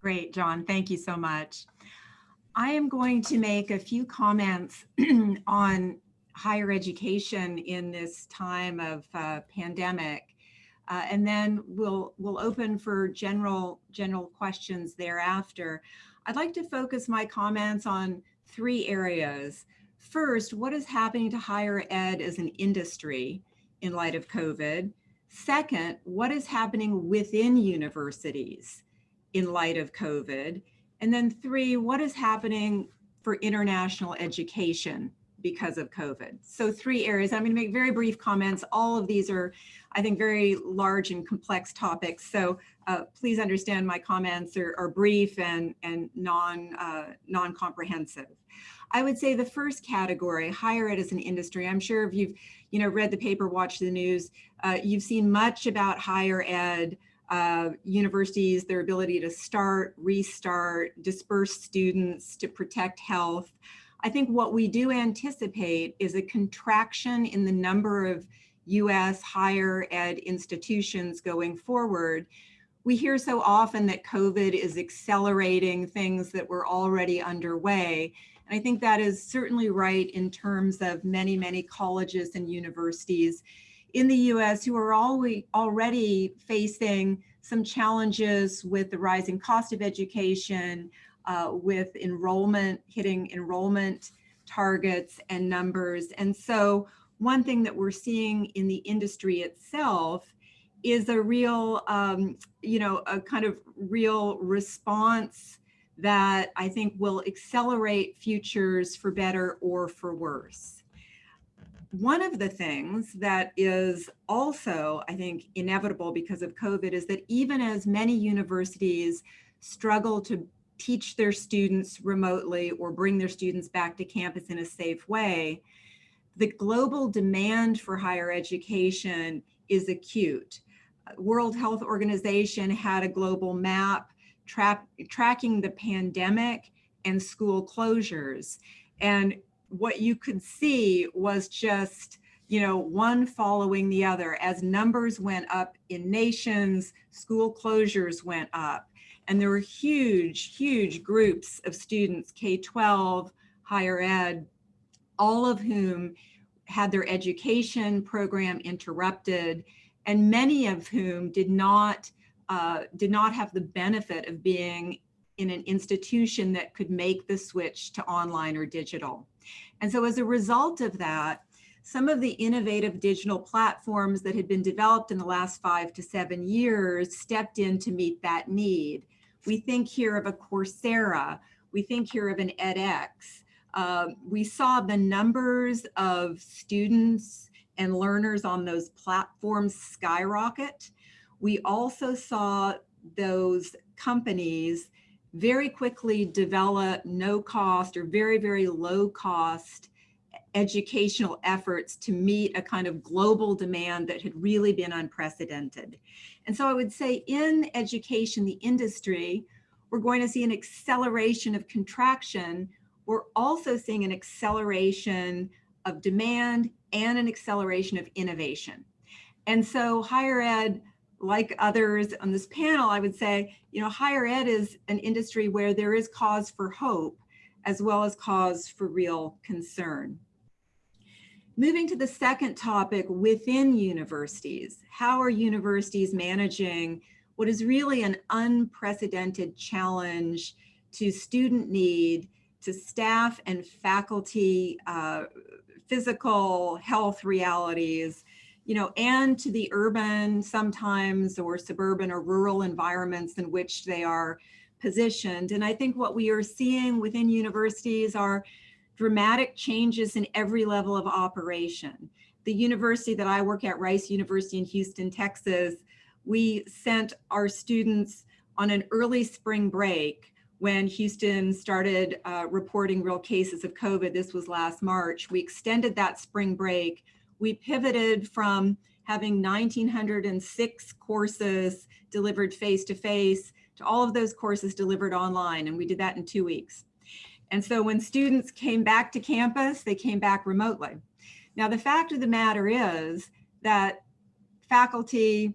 Great, John. Thank you so much. I am going to make a few comments on higher education in this time of uh, pandemic. Uh, and then we'll we'll open for general general questions thereafter. I'd like to focus my comments on three areas. First, what is happening to higher ed as an industry in light of COVID? Second, what is happening within universities in light of COVID? And then three, what is happening for international education because of COVID. So three areas. I'm going to make very brief comments. All of these are, I think, very large and complex topics. So uh, please understand my comments are, are brief and, and non, uh, non-comprehensive. I would say the first category, higher ed as an industry. I'm sure if you've you know, read the paper, watched the news, uh, you've seen much about higher ed, uh, universities, their ability to start, restart, disperse students to protect health. I think what we do anticipate is a contraction in the number of US higher ed institutions going forward. We hear so often that COVID is accelerating things that were already underway. And I think that is certainly right in terms of many, many colleges and universities in the US who are already facing some challenges with the rising cost of education, uh, with enrollment, hitting enrollment targets and numbers. And so one thing that we're seeing in the industry itself is a real, um, you know, a kind of real response that I think will accelerate futures for better or for worse. One of the things that is also, I think, inevitable because of COVID is that even as many universities struggle to teach their students remotely or bring their students back to campus in a safe way, the global demand for higher education is acute. World Health Organization had a global map tra tracking the pandemic and school closures. And what you could see was just, you know, one following the other. As numbers went up in nations, school closures went up. And there were huge, huge groups of students, K-12, higher ed, all of whom had their education program interrupted, and many of whom did not uh, did not have the benefit of being in an institution that could make the switch to online or digital. And so as a result of that, some of the innovative digital platforms that had been developed in the last five to seven years stepped in to meet that need. We think here of a Coursera, we think here of an edX. Uh, we saw the numbers of students and learners on those platforms skyrocket. We also saw those companies very quickly develop no cost or very, very low cost educational efforts to meet a kind of global demand that had really been unprecedented. And so I would say in education, the industry, we're going to see an acceleration of contraction. We're also seeing an acceleration of demand and an acceleration of innovation. And so higher ed like others on this panel, I would say, you know, higher ed is an industry where there is cause for hope as well as cause for real concern. Moving to the second topic within universities, how are universities managing what is really an unprecedented challenge to student need, to staff and faculty, uh, physical health realities, you know, and to the urban sometimes or suburban or rural environments in which they are positioned. And I think what we are seeing within universities are dramatic changes in every level of operation. The university that I work at, Rice University in Houston, Texas, we sent our students on an early spring break when Houston started uh, reporting real cases of COVID. This was last March. We extended that spring break we pivoted from having 1,906 courses delivered face-to-face -to, -face to all of those courses delivered online. And we did that in two weeks. And so when students came back to campus, they came back remotely. Now, the fact of the matter is that faculty,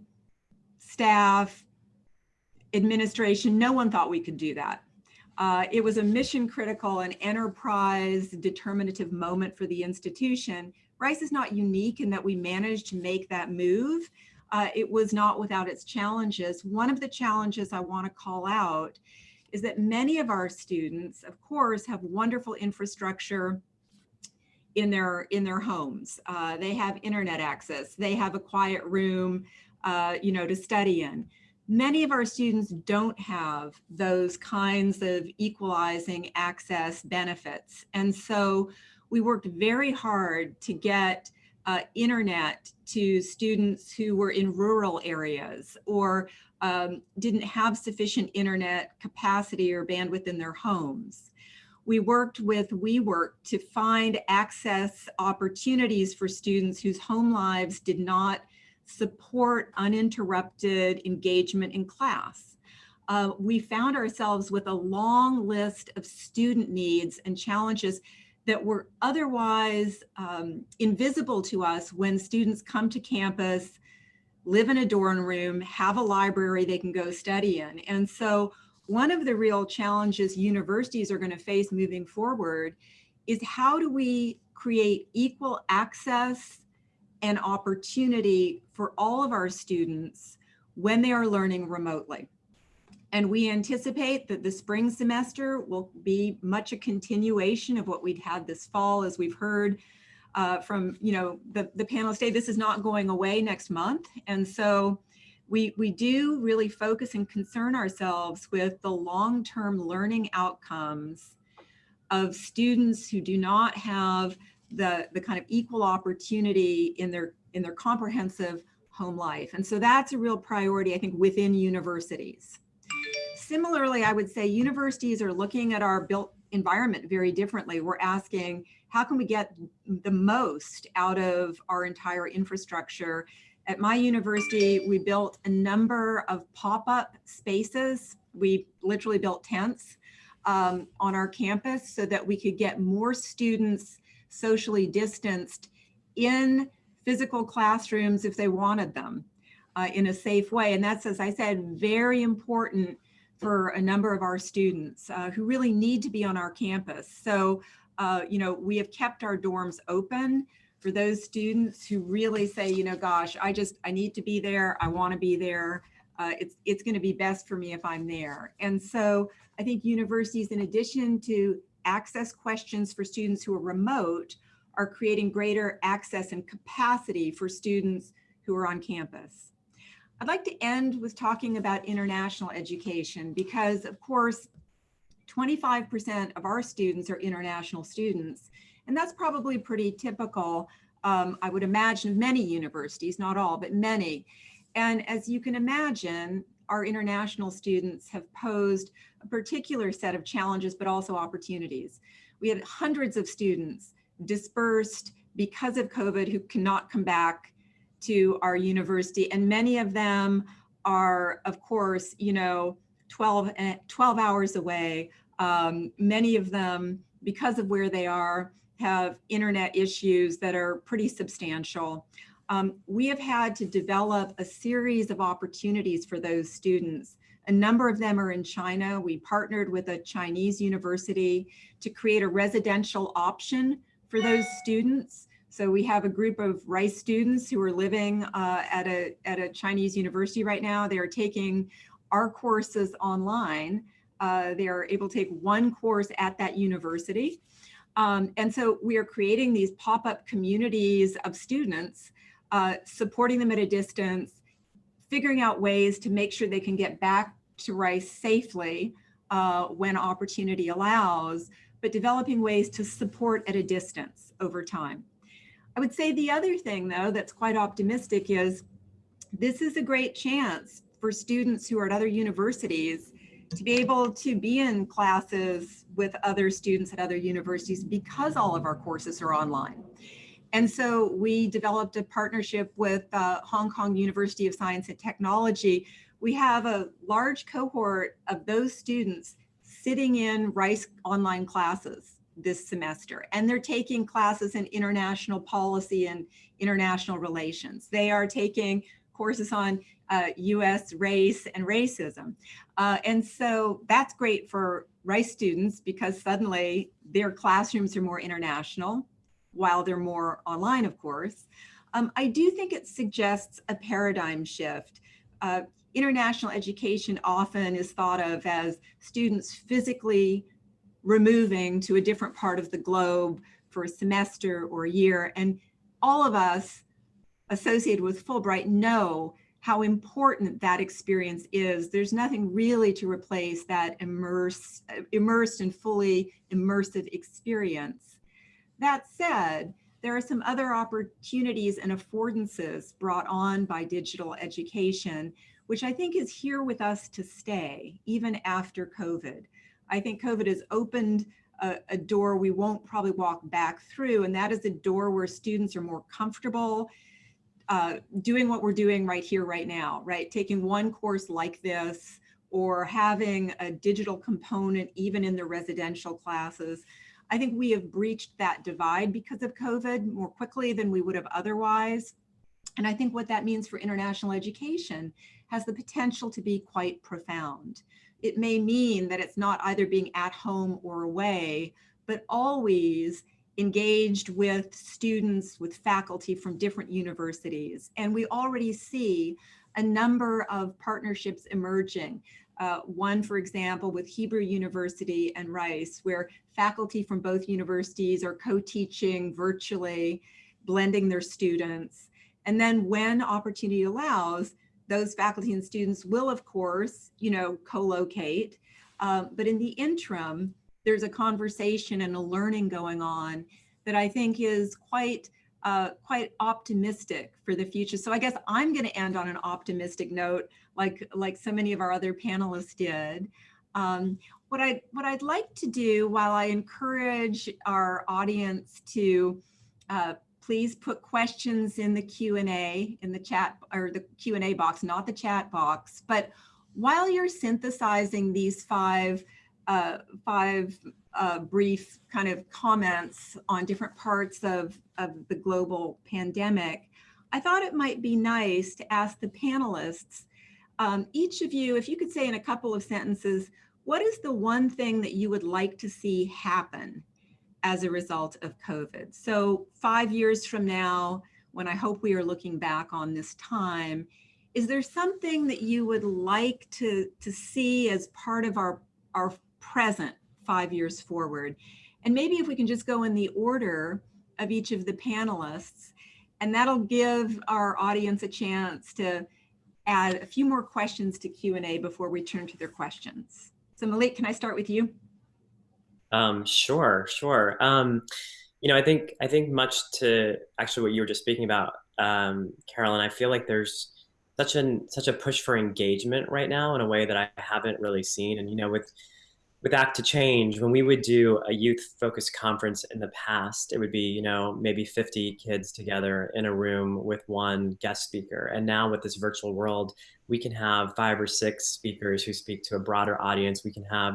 staff, administration, no one thought we could do that. Uh, it was a mission critical and enterprise determinative moment for the institution Rice is not unique in that we managed to make that move. Uh, it was not without its challenges. One of the challenges I want to call out is that many of our students, of course, have wonderful infrastructure in their in their homes. Uh, they have internet access. They have a quiet room, uh, you know, to study in. Many of our students don't have those kinds of equalizing access benefits. And so we worked very hard to get uh, internet to students who were in rural areas or um, didn't have sufficient internet capacity or bandwidth in their homes. We worked with WeWork to find access opportunities for students whose home lives did not support uninterrupted engagement in class. Uh, we found ourselves with a long list of student needs and challenges that were otherwise um, invisible to us when students come to campus, live in a dorm room, have a library they can go study in. And so one of the real challenges universities are going to face moving forward is how do we create equal access and opportunity for all of our students when they are learning remotely. And we anticipate that the spring semester will be much a continuation of what we'd had this fall, as we've heard uh, from, you know, the, the panel today, this is not going away next month. And so we, we do really focus and concern ourselves with the long-term learning outcomes of students who do not have the, the kind of equal opportunity in their, in their comprehensive home life. And so that's a real priority, I think, within universities similarly, I would say universities are looking at our built environment very differently. We're asking, how can we get the most out of our entire infrastructure At my university, we built a number of pop-up spaces. We literally built tents um, on our campus so that we could get more students socially distanced in physical classrooms if they wanted them uh, in a safe way. And that's, as I said, very important for a number of our students uh, who really need to be on our campus. So, uh, you know, we have kept our dorms open for those students who really say, you know, gosh, I just, I need to be there. I want to be there. Uh, it's, it's going to be best for me if I'm there. And so I think universities, in addition to access questions for students who are remote, are creating greater access and capacity for students who are on campus. I'd like to end with talking about international education because of course, 25% of our students are international students. And that's probably pretty typical, um, I would imagine, of many universities, not all, but many. And as you can imagine, our international students have posed a particular set of challenges, but also opportunities. We had hundreds of students dispersed because of COVID who cannot come back to our university. And many of them are, of course, you know, 12, eh, 12 hours away. Um, many of them, because of where they are, have internet issues that are pretty substantial. Um, we have had to develop a series of opportunities for those students. A number of them are in China. We partnered with a Chinese university to create a residential option for those students. So we have a group of Rice students who are living uh, at, a, at a Chinese university right now. They are taking our courses online. Uh, they are able to take one course at that university. Um, and so we are creating these pop-up communities of students, uh, supporting them at a distance, figuring out ways to make sure they can get back to Rice safely uh, when opportunity allows, but developing ways to support at a distance over time. I would say the other thing though that's quite optimistic is this is a great chance for students who are at other universities to be able to be in classes with other students at other universities because all of our courses are online. And so we developed a partnership with uh, Hong Kong University of Science and Technology. We have a large cohort of those students sitting in Rice online classes this semester, and they're taking classes in international policy and international relations. They are taking courses on uh, US race and racism. Uh, and so that's great for Rice students because suddenly their classrooms are more international while they're more online, of course. Um, I do think it suggests a paradigm shift. Uh, international education often is thought of as students physically removing to a different part of the globe for a semester or a year. And all of us associated with Fulbright know how important that experience is. There's nothing really to replace that immerse, immersed and fully immersive experience. That said, there are some other opportunities and affordances brought on by digital education, which I think is here with us to stay, even after COVID. I think COVID has opened a, a, door we won't probably walk back through, and that is a door where students are more comfortable uh, doing what we're doing right here, right now, right? Taking one course like this or having a digital component even in the residential classes. I think we have breached that divide because of COVID more quickly than we would have otherwise. And I think what that means for international education has the potential to be quite profound it may mean that it's not either being at home or away, but always engaged with students, with faculty from different universities. And we already see a number of partnerships emerging. Uh, one, for example, with Hebrew University and Rice, where faculty from both universities are co-teaching virtually, blending their students. And then when opportunity allows, those faculty and students will, of course, you know, co-locate. Uh, but in the interim, there's a conversation and a learning going on that I think is quite uh, quite optimistic for the future. So I guess I'm going to end on an optimistic note, like like so many of our other panelists did. Um, what I what I'd like to do, while I encourage our audience to uh, please put questions in the Q&A, in the chat, or the Q&A box, not the chat box. But while you're synthesizing these five, uh, five uh, brief kind of comments on different parts of, of the global pandemic, I thought it might be nice to ask the panelists, um, each of you, if you could say in a couple of sentences, what is the one thing that you would like to see happen as a result of COVID? So five years from now, when I hope we are looking back on this time, is there something that you would like to, to see as part of our, our present five years forward? And maybe if we can just go in the order of each of the panelists, and that'll give our audience a chance to add a few more questions to Q&A before we turn to their questions. So Maulik, can I start with you? Um, sure, sure. Um, you know, I think I think much to actually what you were just speaking about, um, Carolyn. I feel like there's such an such a push for engagement right now in a way that I haven't really seen. And you know, with with Act to Change, when we would do a youth focused conference in the past, it would be, you know, maybe 50 kids together in a room with one guest speaker. And now with this virtual world, we can have five or six speakers who speak to a broader audience. We can have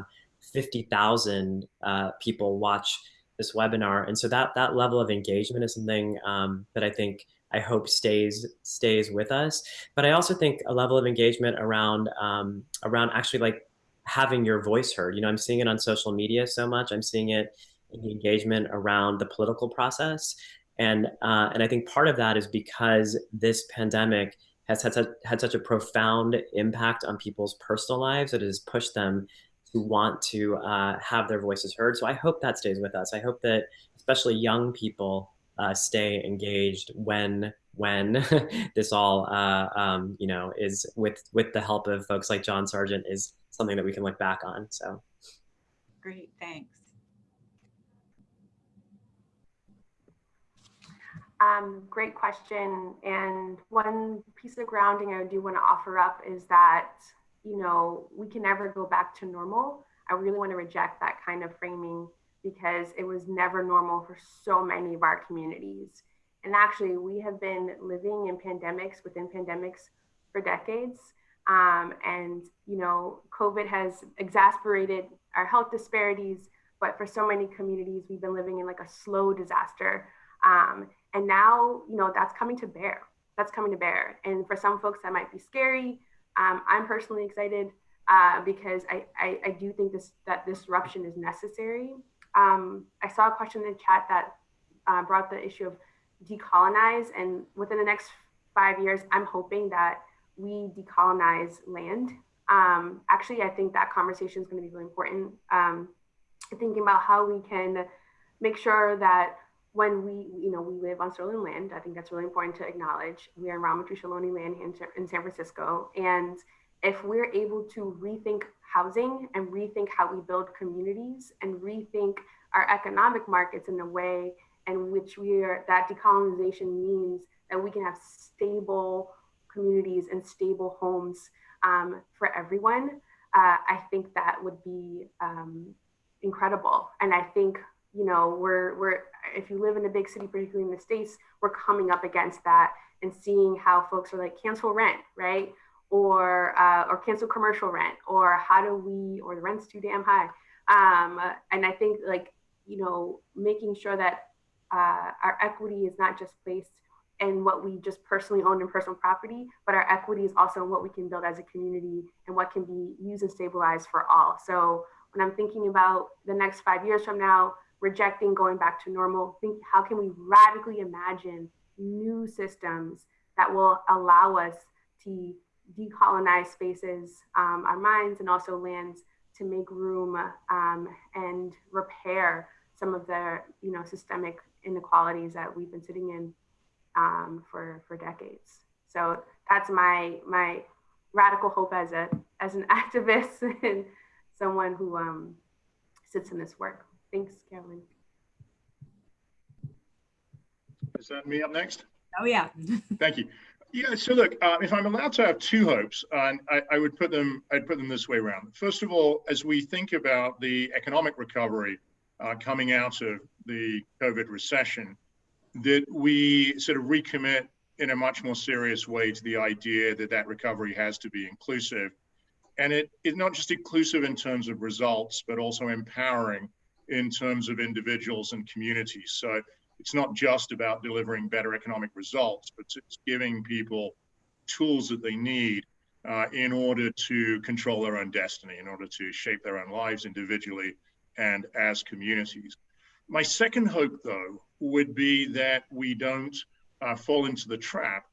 50,000 uh, people watch this webinar. And so that, that level of engagement is something um, that I think I hope stays stays with us. But I also think a level of engagement around um, around actually like having your voice heard. You know, I'm seeing it on social media so much. I'm seeing it in the engagement around the political process. And, uh, and I think part of that is because this pandemic has had, such, had such a profound impact on people's personal lives that it has pushed them to want to uh, have their voices heard. So I hope that stays with us. I hope that especially young people uh, stay engaged when when this all uh, um, you know is with with the help of folks like John Sargent is something that we can look back on. So great, thanks. Um, great question. And one piece of grounding I do want to offer up is that, you know, we can never go back to normal. I really want to reject that kind of framing because it was never normal for so many of our communities. And actually, we have been living in pandemics within pandemics for decades. Um, and, you know, COVID has exasperated our health disparities, but for so many communities, we've been living in like a slow disaster. Um, and now, you know, that's coming to bear. That's coming to bear. And for some folks, that might be scary. Um, I'm personally excited uh, because I, I, I, do think this that disruption is necessary. Um, I saw a question in the chat that uh, brought the issue of decolonize. And within the next five years, I'm hoping that we decolonize land. Um, actually, I think that conversation is going to be really important. Um, thinking about how we can make sure that when we, you know, we live on stolen land, I think that's really important to acknowledge. We are in Ramaytush Ohlone land in, in San Francisco. And if we're able to rethink housing and rethink how we build communities and rethink our economic markets in a way in which we are, that decolonization means that we can have stable communities and stable homes um, for everyone, uh, I think that would be um, incredible. And I think, you know, we're, we're, if you live in a big city, particularly in the States, we're coming up against that and seeing how folks are like cancel rent, right? Or, uh, or cancel commercial rent, or how do we, or the rent's too damn high. Um, and I think like, you know, making sure that uh, our equity is not just placed in what we just personally own in personal property, but our equity is also in what we can build as a community and what can be used and stabilized for all. So when I'm thinking about the next five years from now, rejecting going back to normal, think how can we radically imagine new systems that will allow us to decolonize spaces, um, our minds, and also lands to make room um, and repair some of the you know systemic inequalities that we've been sitting in um, for for decades. So that's my my radical hope as a as an activist and someone who um, sits in this work. Thanks, Carolyn. Is that me up next? Oh yeah. Thank you. Yeah. So look, uh, if I'm allowed to have two hopes, and I, I, would put them, I'd put them this way around. First of all, as we think about the economic recovery uh, coming out of the COVID recession, that we sort of recommit in a much more serious way to the idea that that recovery has to be inclusive. And it is not just inclusive in terms of results, but also empowering in terms of individuals and communities. So it's not just about delivering better economic results, but it's giving people tools that they need uh, in order to control their own destiny, in order to shape their own lives individually and as communities. My second hope, though, would be that we don't uh, fall into the trap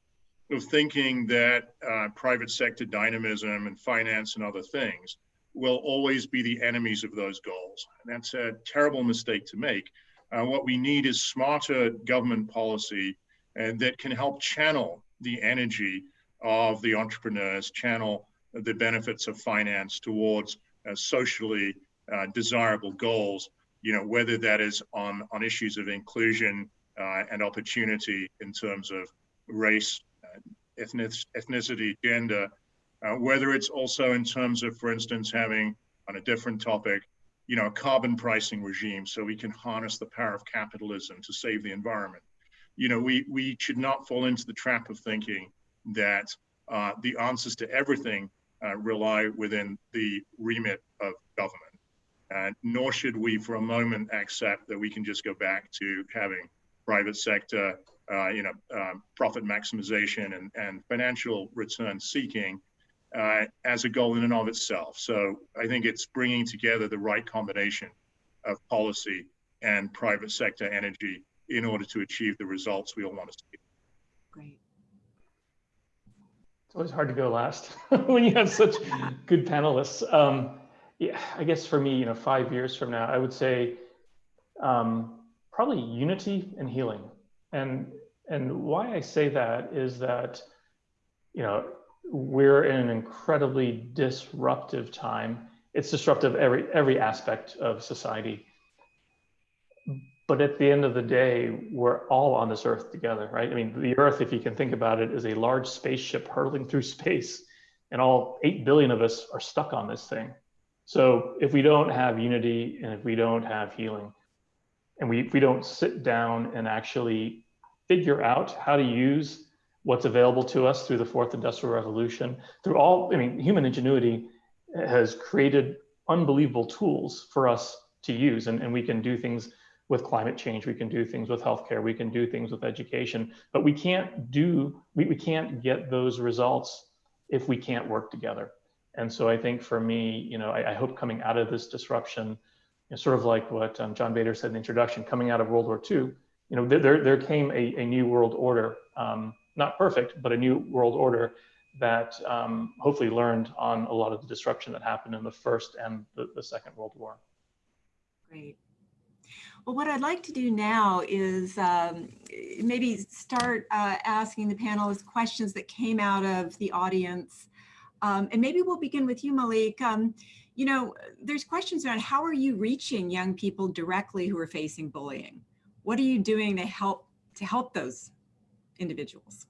of thinking that uh, private sector dynamism and finance and other things will always be the enemies of those goals. And that's a terrible mistake to make. Uh, what we need is smarter government policy and that can help channel the energy of the entrepreneurs, channel the benefits of finance towards uh, socially uh, desirable goals, you know, whether that is on, on issues of inclusion uh, and opportunity in terms of race, uh, ethnic, ethnicity, gender, uh, whether it's also in terms of, for instance, having on a different topic, you know, a carbon pricing regime so we can harness the power of capitalism to save the environment. You know, we, we should not fall into the trap of thinking that uh, the answers to everything uh, rely within the remit of government. Uh, nor should we for a moment accept that we can just go back to having private sector, uh, you know, um, profit maximization and, and financial return seeking uh, as a goal in and of itself. So I think it's bringing together the right combination of policy and private sector energy in order to achieve the results we all want to see. Great. It's always hard to go last when you have such good panelists. Um, yeah, I guess for me, you know, five years from now, I would say um, probably unity and healing. And and why I say that is that, you know, we're in an incredibly disruptive time. It's disruptive every every aspect of society. But at the end of the day, we're all on this earth together, right? I mean, the earth, if you can think about it, is a large spaceship hurtling through space, and all 8 billion of us are stuck on this thing. So if we don't have unity and if we don't have healing, and we, we don't sit down and actually figure out how to use what's available to us through the fourth industrial revolution, through all, I mean, human ingenuity has created unbelievable tools for us to use, and, and we can do things with climate change, we can do things with healthcare, we can do things with education, but we can't do, we, we can't get those results if we can't work together. And so I think for me, you know, I, I hope coming out of this disruption, you know, sort of like what um, John Bader said in the introduction, coming out of World War II, you know, there, there came a, a new world order, um, not perfect, but a new world order that um, hopefully learned on a lot of the disruption that happened in the first and the, the second World War. Great. Well, what I'd like to do now is um, maybe start uh, asking the panelists questions that came out of the audience. Um, and maybe we'll begin with you, Maulik. Um, you know, there's questions around how are you reaching young people directly who are facing bullying? What are you doing to help to help those individuals?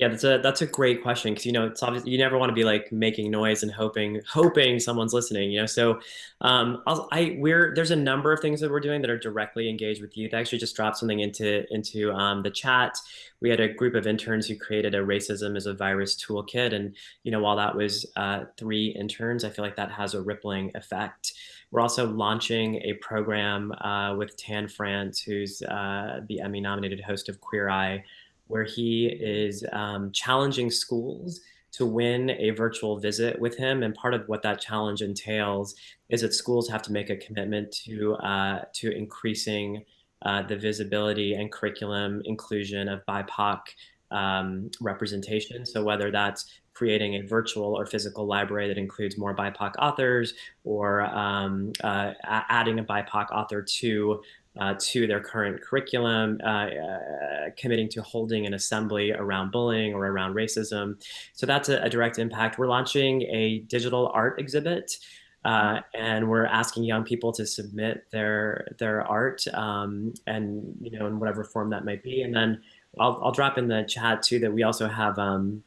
Yeah, that's a that's a great question because you know it's obvious you never want to be like making noise and hoping hoping someone's listening. You know, so um, I'll, I we're there's a number of things that we're doing that are directly engaged with youth. I actually just dropped something into into um, the chat. We had a group of interns who created a racism as a virus toolkit, and you know while that was uh, three interns, I feel like that has a rippling effect. We're also launching a program uh, with Tan France, who's uh, the Emmy nominated host of Queer Eye where he is um, challenging schools to win a virtual visit with him. And part of what that challenge entails is that schools have to make a commitment to, uh, to increasing uh, the visibility and curriculum inclusion of BIPOC um, representation. So whether that's creating a virtual or physical library that includes more BIPOC authors or um, uh, adding a BIPOC author to uh, to their current curriculum, uh, uh, committing to holding an assembly around bullying or around racism. So that's a, a direct impact. We're launching a digital art exhibit uh, and we're asking young people to submit their their art um, and you know in whatever form that might be. And then I'll, I'll drop in the chat too that we also have um,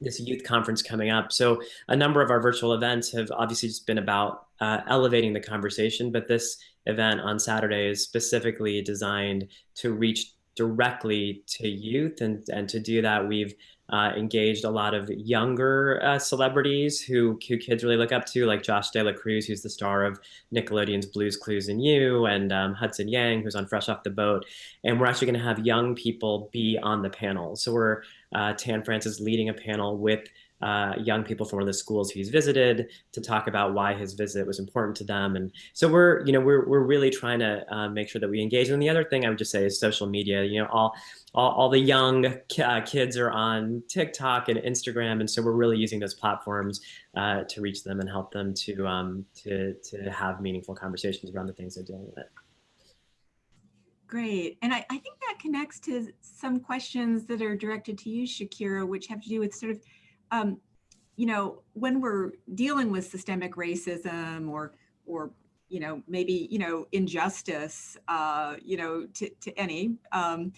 this youth conference coming up. So a number of our virtual events have obviously just been about uh, elevating the conversation, but this event on Saturday is specifically designed to reach directly to youth. And, and to do that, we've uh, engaged a lot of younger uh, celebrities who, who kids really look up to, like Josh Dela Cruz, who's the star of Nickelodeon's Blues Clues and You, and um, Hudson Yang, who's on Fresh Off the Boat. And we're actually going to have young people be on the panel. So we're uh, Tan Francis leading a panel with uh, young people from one of the schools he's visited to talk about why his visit was important to them. And so we're, you know, we're, we're really trying to uh, make sure that we engage. And the other thing I would just say is social media, you know, all, all, all the young uh, kids are on TikTok and Instagram. And so we're really using those platforms uh, to reach them and help them to, um, to, to have meaningful conversations around the things they're dealing with. Great. And I, I think that connects to some questions that are directed to you, Shakira, which have to do with sort of um, you know, when we're dealing with systemic racism or, or, you know, maybe, you know, injustice, uh, you know, to, to any, um,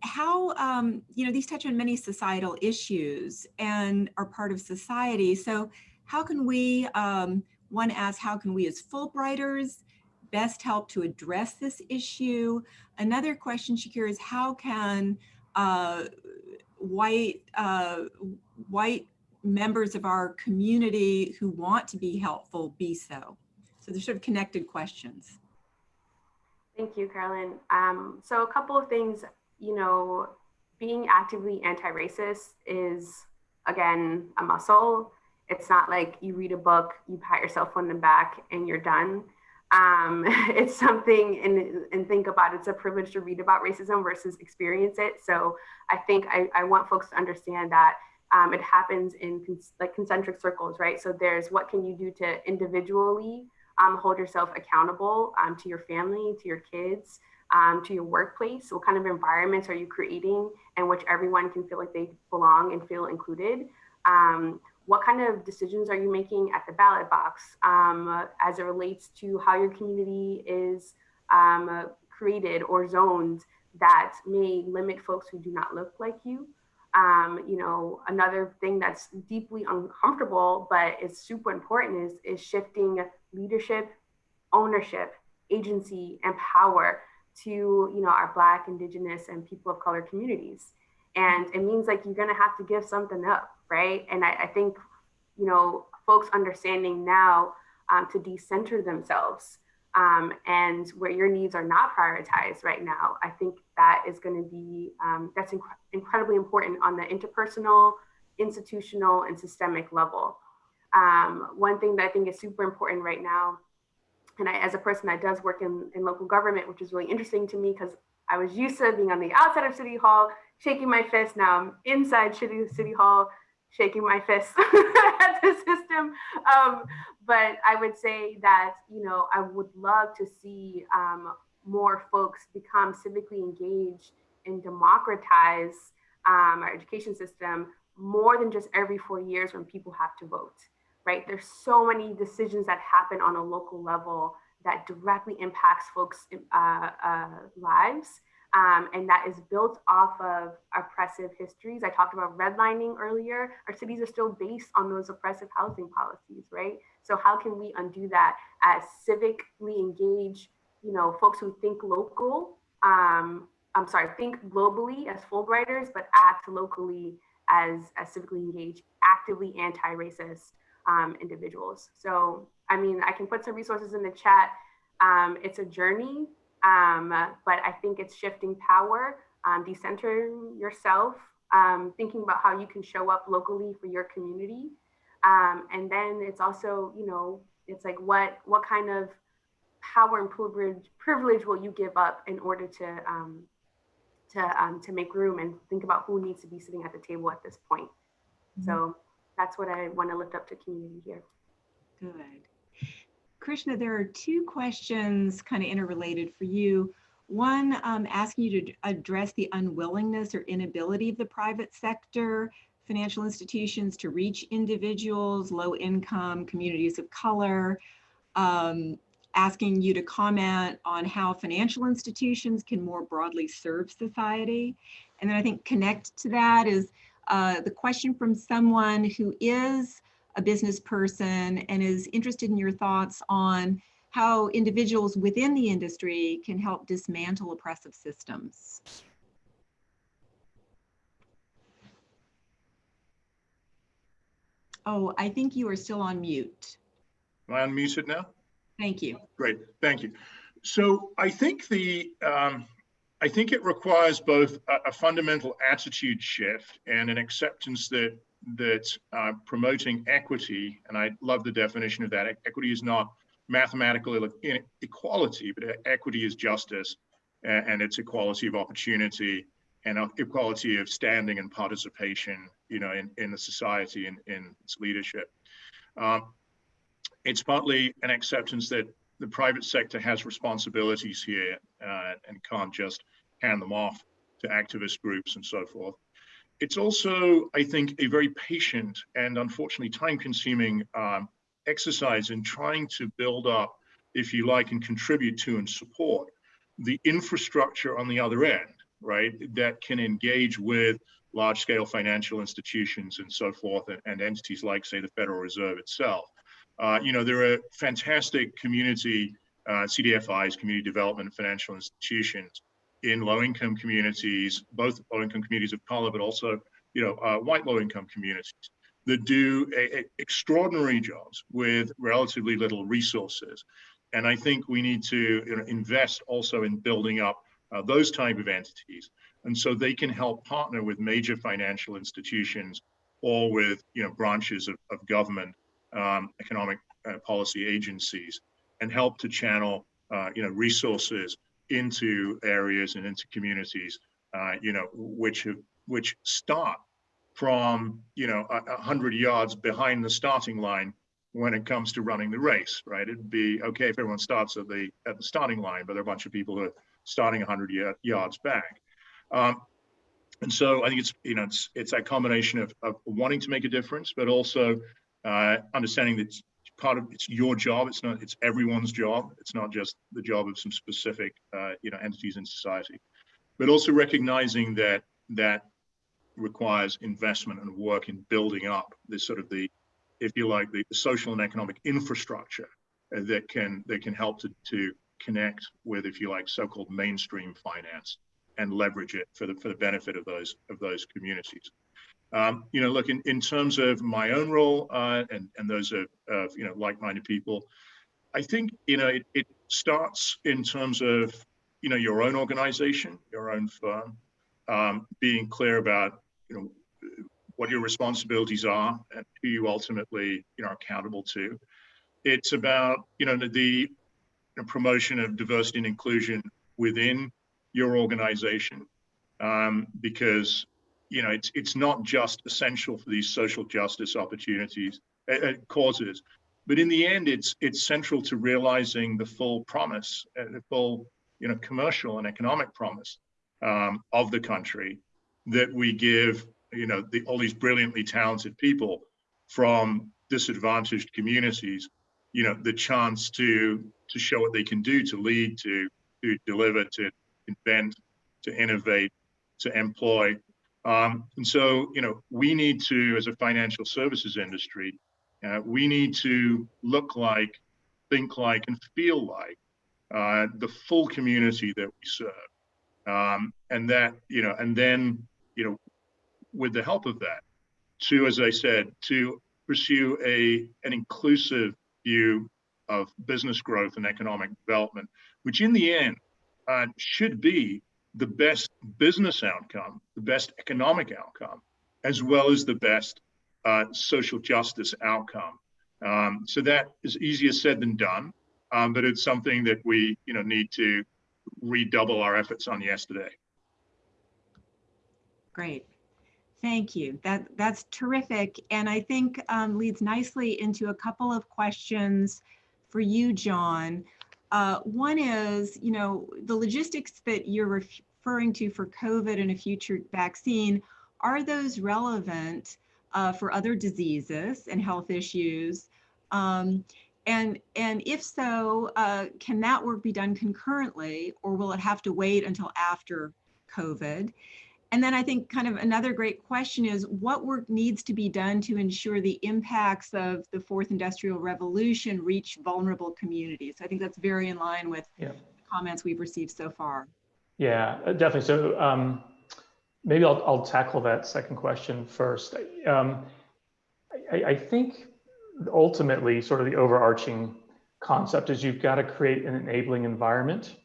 how, um, you know, these touch on many societal issues and are part of society. So how can we, um, one asks, how can we as Fulbrighters best help to address this issue? Another question, Shakir, is how can uh, white uh, white members of our community who want to be helpful be so? So they're sort of connected questions. Thank you, Carolyn. Um, so a couple of things, you know, being actively anti-racist is, again, a muscle. It's not like you read a book, you pat yourself on the back and you're done. Um, it's something and, and think about it's a privilege to read about racism versus experience it. So I think I, I want folks to understand that um, it happens in like concentric circles, right? So there's what can you do to individually um, hold yourself accountable um, to your family, to your kids, um, to your workplace. What kind of environments are you creating in which everyone can feel like they belong and feel included? Um, what kind of decisions are you making at the ballot box um, as it relates to how your community is created or zoned that may limit folks who do not look like you? Um, you know, another thing that's deeply uncomfortable, but is super important is, is shifting leadership, ownership, agency, and power to, you know, our Black, Indigenous, and people of color communities. And it means like you're gonna have to give something up, right? And I, I think, you know, folks understanding now um, to decenter themselves um, and where your needs are not prioritized right now, I think that is going to be um, that's inc incredibly important on the interpersonal, institutional, and systemic level. Um, one thing that I think is super important right now, and I, as a person that does work in, in local government, which is really interesting to me because I was used to being on the outside of City Hall, shaking my fist. Now I'm inside City, City Hall, shaking my fist at the system. Um, but I would say that, you know, I would love to see um, more folks become civically engaged and democratize um, our education system more than just every four years when people have to vote, right? There's so many decisions that happen on a local level that directly impacts folks' uh, uh, lives um, and that is built off of oppressive histories. I talked about redlining earlier. Our cities are still based on those oppressive housing policies, right? So how can we undo that as civically engaged, you know, folks who think local, um, I'm sorry, think globally as Fulbrighters, but act locally as, as civically engaged, actively anti-racist um, individuals. So, I mean, I can put some resources in the chat. Um, it's a journey um, but I think it's shifting power, um, decentering yourself, um, thinking about how you can show up locally for your community. Um, and then it's also, you know, it's like what what kind of power and privilege privilege will you give up in order to um, to um, to make room and think about who needs to be sitting at the table at this point. Mm -hmm. So that's what I want to lift up to community here. Good. Krishna, there are two questions kind of interrelated for you. One um, asking you to address the unwillingness or inability of the private sector, financial institutions to reach individuals, low income, communities of color, um, asking you to comment on how financial institutions can more broadly serve society. And then I think connect to that is uh, the question from someone who is a business person and is interested in your thoughts on how individuals within the industry can help dismantle oppressive systems. Oh, I think you are still on mute. Am I unmuted now? Thank you. Great, thank you. So I think the um, I think it requires both a, a, fundamental attitude shift and an acceptance that that uh, promoting equity, and I love the definition of that. Equity is not mathematical equality, but equity is justice, and it's equality of opportunity and equality of standing and participation, you know, in, in the society and in its leadership. Um, it's partly an acceptance that the private sector has responsibilities here uh, and can't just hand them off to activist groups and so forth. It's also, I think, a very patient and unfortunately time consuming um, exercise in trying to build up, if you like, and contribute to and support the infrastructure on the other end, right, that can engage with large scale financial institutions and so forth and, and entities like, say, the Federal Reserve itself. Uh, you know, there are fantastic community uh, CDFIs, community development financial institutions in low-income communities, both low-income communities of color, but also, you know, uh, white low-income communities that do a, a extraordinary jobs with relatively little resources. And I think we need to you know, invest also in building up uh, those type of entities. And so they can help partner with major financial institutions or with you know, branches of, of government um, economic uh, policy agencies and help to channel uh, you know resources into areas and into communities uh, you know which have, which start from you know a, a hundred yards behind the starting line when it comes to running the race right? It'd be okay if everyone starts at the at the starting line but there are a bunch of people who are starting 100 yards back. Um, and so i think it's you know it's it's that combination of, of wanting to make a difference but also uh, understanding that part of it's your job. It's not it's everyone's job. It's not just the job of some specific uh, you know entities in society, but also recognizing that that requires investment and work in building up this sort of the if you like the, social and economic infrastructure uh, that can that can help to to connect with if you like so-called mainstream finance and leverage it for the for the benefit of those of those communities. Um, you know, look, in, in terms of my own role uh, and, and those of, of, you know, like-minded people, I think, you know, it, it starts in terms of, you know, your own organization, your own firm, um, being clear about, you know, what your responsibilities are and who you ultimately, you know, are accountable to. It's about, you know, the, the promotion of diversity and inclusion within your organization um, because you know, it's it's not just essential for these social justice opportunities uh, causes, but in the end, it's it's central to realizing the full promise, uh, the full you know commercial and economic promise um, of the country that we give you know the, all these brilliantly talented people from disadvantaged communities, you know, the chance to to show what they can do, to lead, to to deliver, to invent, to innovate, to employ, um, and so, you know, we need to, as a financial services industry, uh, we need to look like, think like, and feel like uh, the full community that we serve. Um, and that, you know, and then, you know, with the help of that, to, as I said, to pursue a an inclusive view of business growth and economic development, which in the end uh, should be the best business outcome, the best economic outcome, as well as the best uh, social justice outcome. Um, so that is easier said than done, um, but it's something that we, you know, need to redouble our efforts on yesterday. Great. Thank you. That that's terrific, and I think um, leads nicely into a couple of questions for you, John. Uh, one is, you know, the logistics that you're referring to for COVID and a future vaccine, are those relevant uh, for other diseases and health issues? Um, and, and if so, uh, can that work be done concurrently or will it have to wait until after COVID? And then I think kind of another great question is what work needs to be done to ensure the impacts of the fourth industrial revolution reach vulnerable communities? I think that's very in line with yeah. comments we've received so far. Yeah, uh, definitely. So um, maybe I'll, I'll tackle that second question first. Um, I, I think ultimately, sort of the overarching concept is you've got to create an enabling environment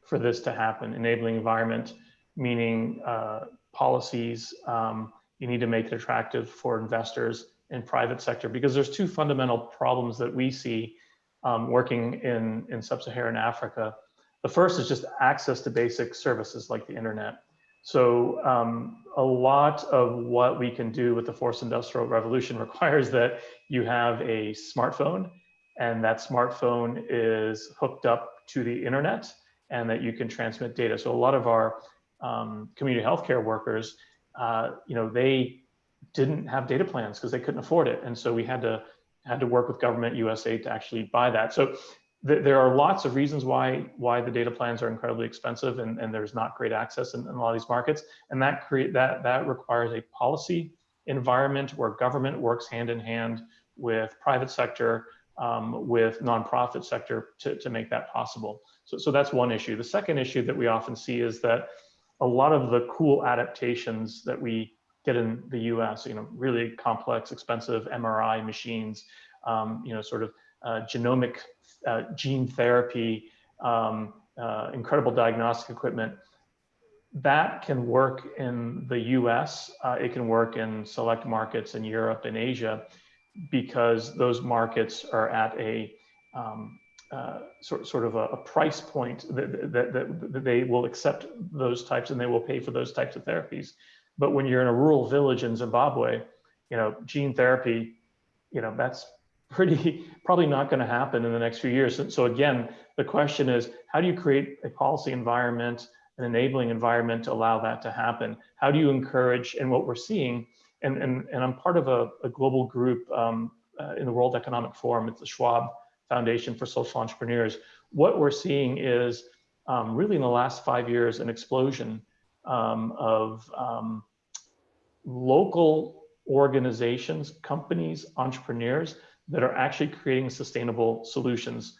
for this to happen. Enabling environment, meaning uh, policies. Um, you need to make it attractive for investors in private sector because there's two fundamental problems that we see um, working in, in sub-Saharan Africa. The first is just access to basic services like the internet. So um, a lot of what we can do with the fourth industrial revolution requires that you have a smartphone and that smartphone is hooked up to the internet and that you can transmit data. So a lot of our um, community healthcare workers, uh, you know, they didn't have data plans because they couldn't afford it. And so we had to had to work with government USA to actually buy that. So th there are lots of reasons why why the data plans are incredibly expensive and, and there's not great access in, in a lot of these markets. And that create that that requires a policy environment where government works hand in hand with private sector, um, with nonprofit sector to, to make that possible. So, so that's one issue. The second issue that we often see is that a lot of the cool adaptations that we get in the US, you know, really complex, expensive MRI machines, um, you know, sort of genomic uh, gene therapy, um, uh, incredible diagnostic equipment. That can work in the US, uh, it can work in select markets in Europe and Asia because those markets are at a um, uh, sort, sort of a, a price point that, that, that, that, they will accept those types and they will pay for those types of therapies. But when you're in a rural village in Zimbabwe, you know, gene therapy, you know, that's pretty probably not going to happen in the next few years. So, again, the question is, how do you create a policy environment, an enabling environment to allow that to happen? How do you encourage, and what we're seeing, and, and, and I'm part of a, a global group um, uh, in the World Economic Forum, it's the Schwab Foundation for Social Entrepreneurs. What we're seeing is um, really in the last five years, an explosion um, of um, local organizations, companies, entrepreneurs that are actually creating sustainable solutions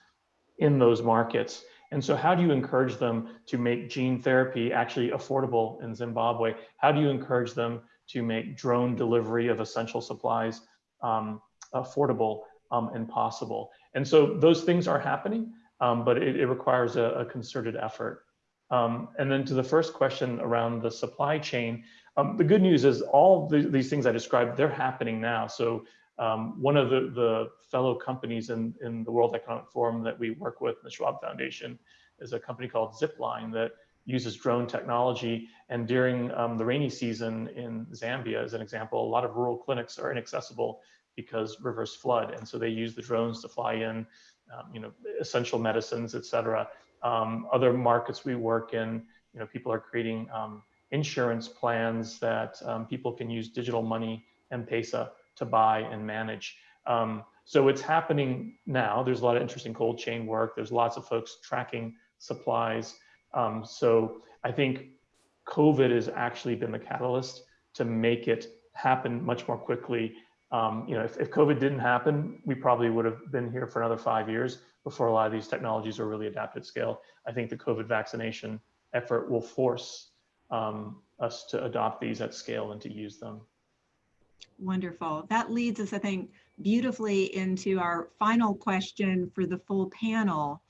in those markets. And so how do you encourage them to make gene therapy actually affordable in Zimbabwe? How do you encourage them to make drone delivery of essential supplies um, affordable um, and possible? And so those things are happening, um, but it, it requires a, a, concerted effort. Um, and then to the first question around the supply chain, um, the good news is all the, these things I described, they're happening now. So um, one of the, the fellow companies in, in the World Economic Forum that we work with, the Schwab Foundation, is a company called Zipline that uses drone technology. And during um, the rainy season in Zambia, as an example, a lot of rural clinics are inaccessible because rivers flood. And so they use the drones to fly in, um, you know, essential medicines, et cetera. Um, other markets we work in, you know, people are creating um, insurance plans that um, people can use digital money M-Pesa to buy and manage. Um, so it's happening now. There's a lot of interesting cold chain work. There's lots of folks tracking supplies. Um, so I think COVID has actually been the catalyst to make it happen much more quickly. Um, you know, if, if COVID didn't happen, we probably would have been here for another five years before a lot of these technologies are really adapted scale. I think the COVID vaccination effort will force um, us to adopt these at scale and to use them. Wonderful. That leads us, I think, beautifully into our final question for the full panel,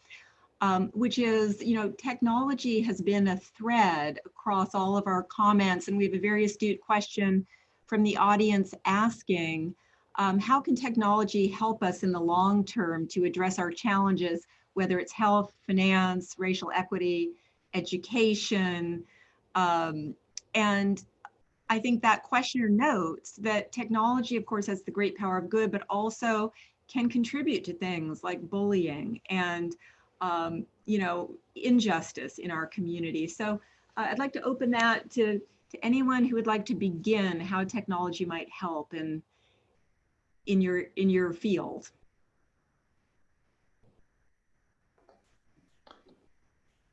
um, which is, you know, technology has been a thread across all of our comments, and we have a very astute question from the audience asking, um, how can technology help us in the long term to address our challenges, whether it's health, finance, racial equity, education, um, and I think that questioner notes that technology, of course, has the great power of good, but also can contribute to things like bullying and, um, you know, injustice in our community. So uh, I'd like to open that to, to anyone who would like to begin how technology might help in, in, your, in your field.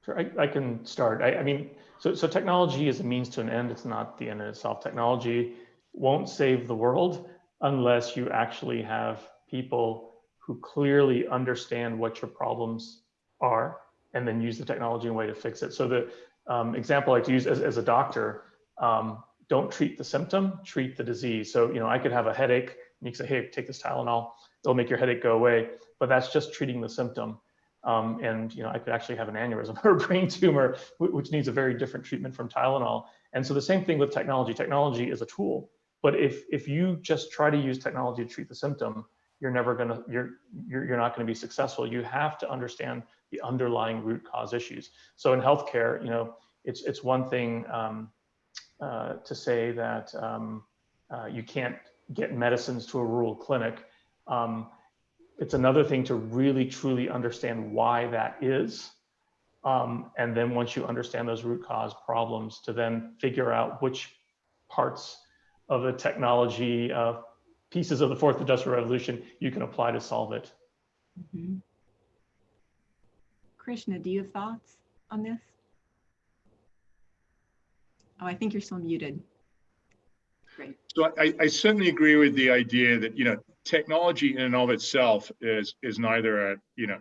Sure, I, I can start. I, I mean, so, so technology is a means to an end. It's not the end in itself. Technology won't save the world unless you actually have people who clearly understand what your problems are and then use the technology in a way to fix it. So the um, example I like to use as, as a doctor, um, don't treat the symptom, treat the disease. So, you know, I could have a headache And you can say, hey, take this Tylenol, it'll make your headache go away. But that's just treating the symptom. Um, and you know, I could actually have an aneurysm or a brain tumor, which needs a very different treatment from Tylenol. And so the same thing with technology. Technology is a tool, but if if you just try to use technology to treat the symptom, you're never gonna you're you're, you're not going to be successful. You have to understand the underlying root cause issues. So in healthcare, you know, it's it's one thing um, uh, to say that um, uh, you can't get medicines to a rural clinic. Um, it's another thing to really truly understand why that is. Um, and then once you understand those root cause problems, to then figure out which parts of the technology, uh, pieces of the fourth industrial revolution you can apply to solve it. Mhm. Krishna, do you have thoughts on this? Oh, I think you're still muted. Great. So I, I certainly agree with the idea that, you know, technology in and of itself is, is neither a, you know,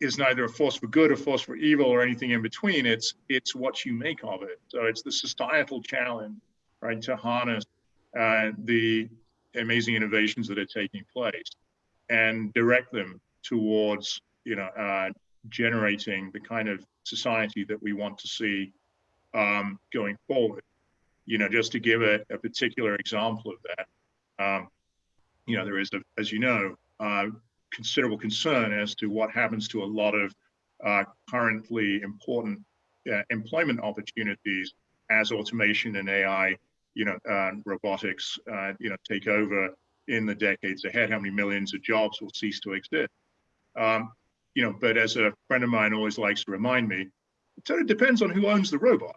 is neither a force for good or force for evil or anything in between. It's, it's what you make of it. So it's the societal challenge, right, to harness uh, the amazing innovations that are taking place and direct them towards, you know, uh, generating the kind of society that we want to see um, going forward. You know, just to give a, a particular example of that, um, you know, there is, a, as you know, uh, considerable concern as to what happens to a lot of uh, currently important uh, employment opportunities as automation and AI, you know, uh, robotics, uh, you know, take over in the decades ahead. How many millions of jobs will cease to exist? Um, you know, but as a friend of mine always likes to remind me, it sort of depends on who owns the robot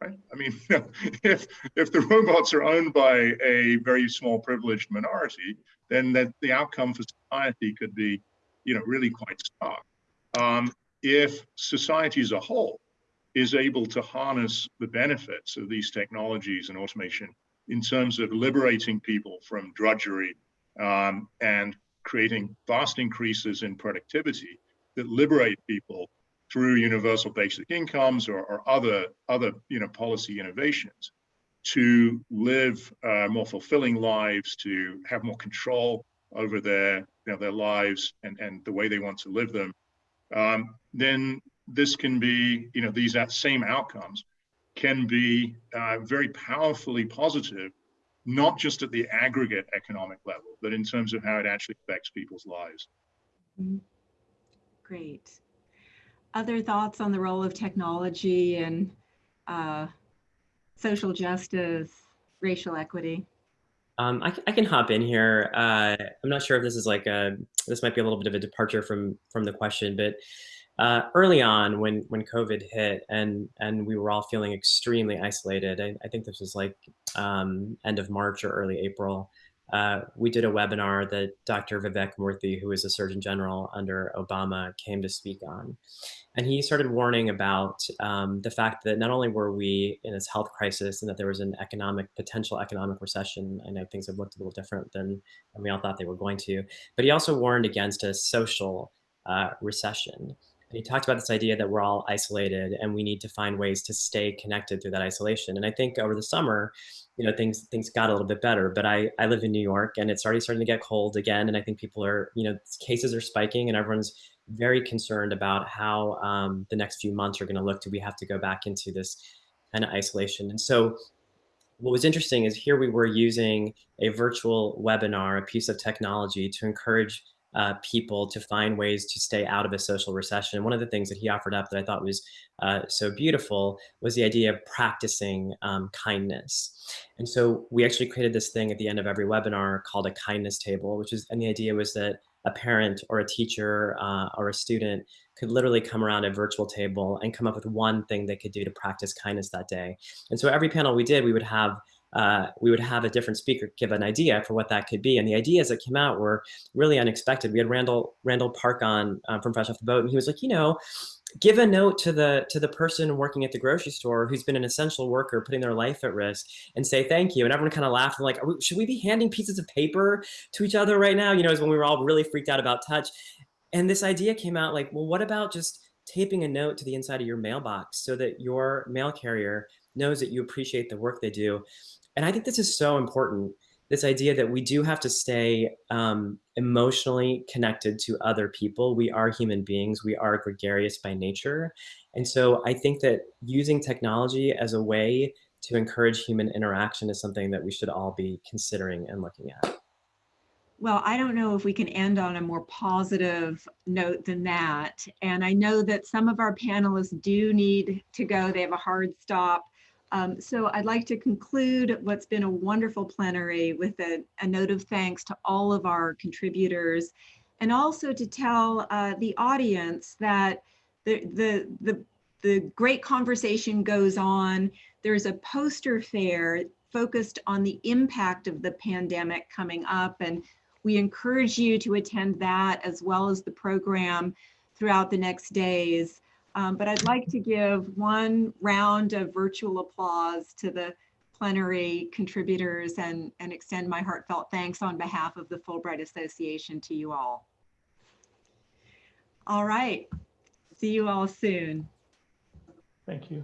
right? I mean, if if the robots are owned by a very small privileged minority, then that the outcome for society could be, you know, really quite stark. Um, if society as a whole is able to harness the benefits of these technologies and automation in terms of liberating people from drudgery um, and creating vast increases in productivity that liberate people through universal basic incomes or, or other other you know policy innovations to live uh, more fulfilling lives, to have more control over their you know their lives and and the way they want to live them, um, then this can be you know these same outcomes can be uh, very powerfully positive, not just at the aggregate economic level, but in terms of how it actually affects people's lives. Mhm. Great. Other thoughts on the role of technology and uh, social justice, racial equity? Um, I, I can hop in here. Uh, I'm not sure if this is like a, this might be a little bit of a departure from from the question, but uh, early on when when COVID hit and and we were all feeling extremely isolated, I, I think this was like um, end of March or early April. Uh, we did a webinar that Dr. Vivek Murthy, who was a Surgeon General under Obama, came to speak on. And he started warning about um, the fact that not only were we in this health crisis and that there was an economic, potential economic recession, I know things have looked a little different than, than we all thought they were going to, but he also warned against a social uh, recession. And he talked about this idea that we're all isolated and we need to find ways to stay connected through that isolation. And I think over the summer, you know, things things got a little bit better. But I, I live in New York and it's already starting to get cold again. And I think people are, you know, cases are spiking and everyone's very concerned about how um, the next few months are going to look. Do we have to go back into this kind of isolation? And so what was interesting is here we were using a virtual webinar, a piece of technology to encourage uh, people to find ways to stay out of a social recession. And One of the things that he offered up that I thought was uh, so beautiful was the idea of practicing um, kindness. And so we actually created this thing at the end of every webinar called a kindness table, which is, and the idea was that a parent or a teacher uh, or a student could literally come around a virtual table and come up with one thing they could do to practice kindness that day. And so every panel we did, we would have uh, we would have a different speaker give an idea for what that could be. And the ideas that came out were really unexpected. We had Randall Randall Park on um, from Fresh Off the Boat, and he was like, you know, give a note to the to the person working at the grocery store who's been an essential worker putting their life at risk and say thank you. And everyone kind of laughed. And like we, should we be handing pieces of paper to each other right now? You know as when we were all really freaked out about touch. And this idea came out like well what about just taping a note to the inside of your mailbox so that your mail carrier knows that you appreciate the work they do and i think this is so important this idea that we do have to stay um, emotionally connected to other people. We are human beings, we are gregarious by nature. And so I think that using technology as a way to encourage human interaction is something that we should all be considering and looking at. Well, I don't know if we can end on a more positive note than that. And I know that some of our panelists do need to go. They have a hard stop. Um, so I'd like to conclude what's been a wonderful plenary with a, a note of thanks to all of our contributors and also to tell uh, the audience that the, the, the, the great conversation goes on. There's a poster fair focused on the impact of the pandemic coming up and we encourage you to attend that as well as the program throughout the next days. Um, but I'd like to give one round of virtual applause to the plenary contributors and, and extend my heartfelt thanks on behalf of the Fulbright Association to you all. All right, see you all soon. Thank you.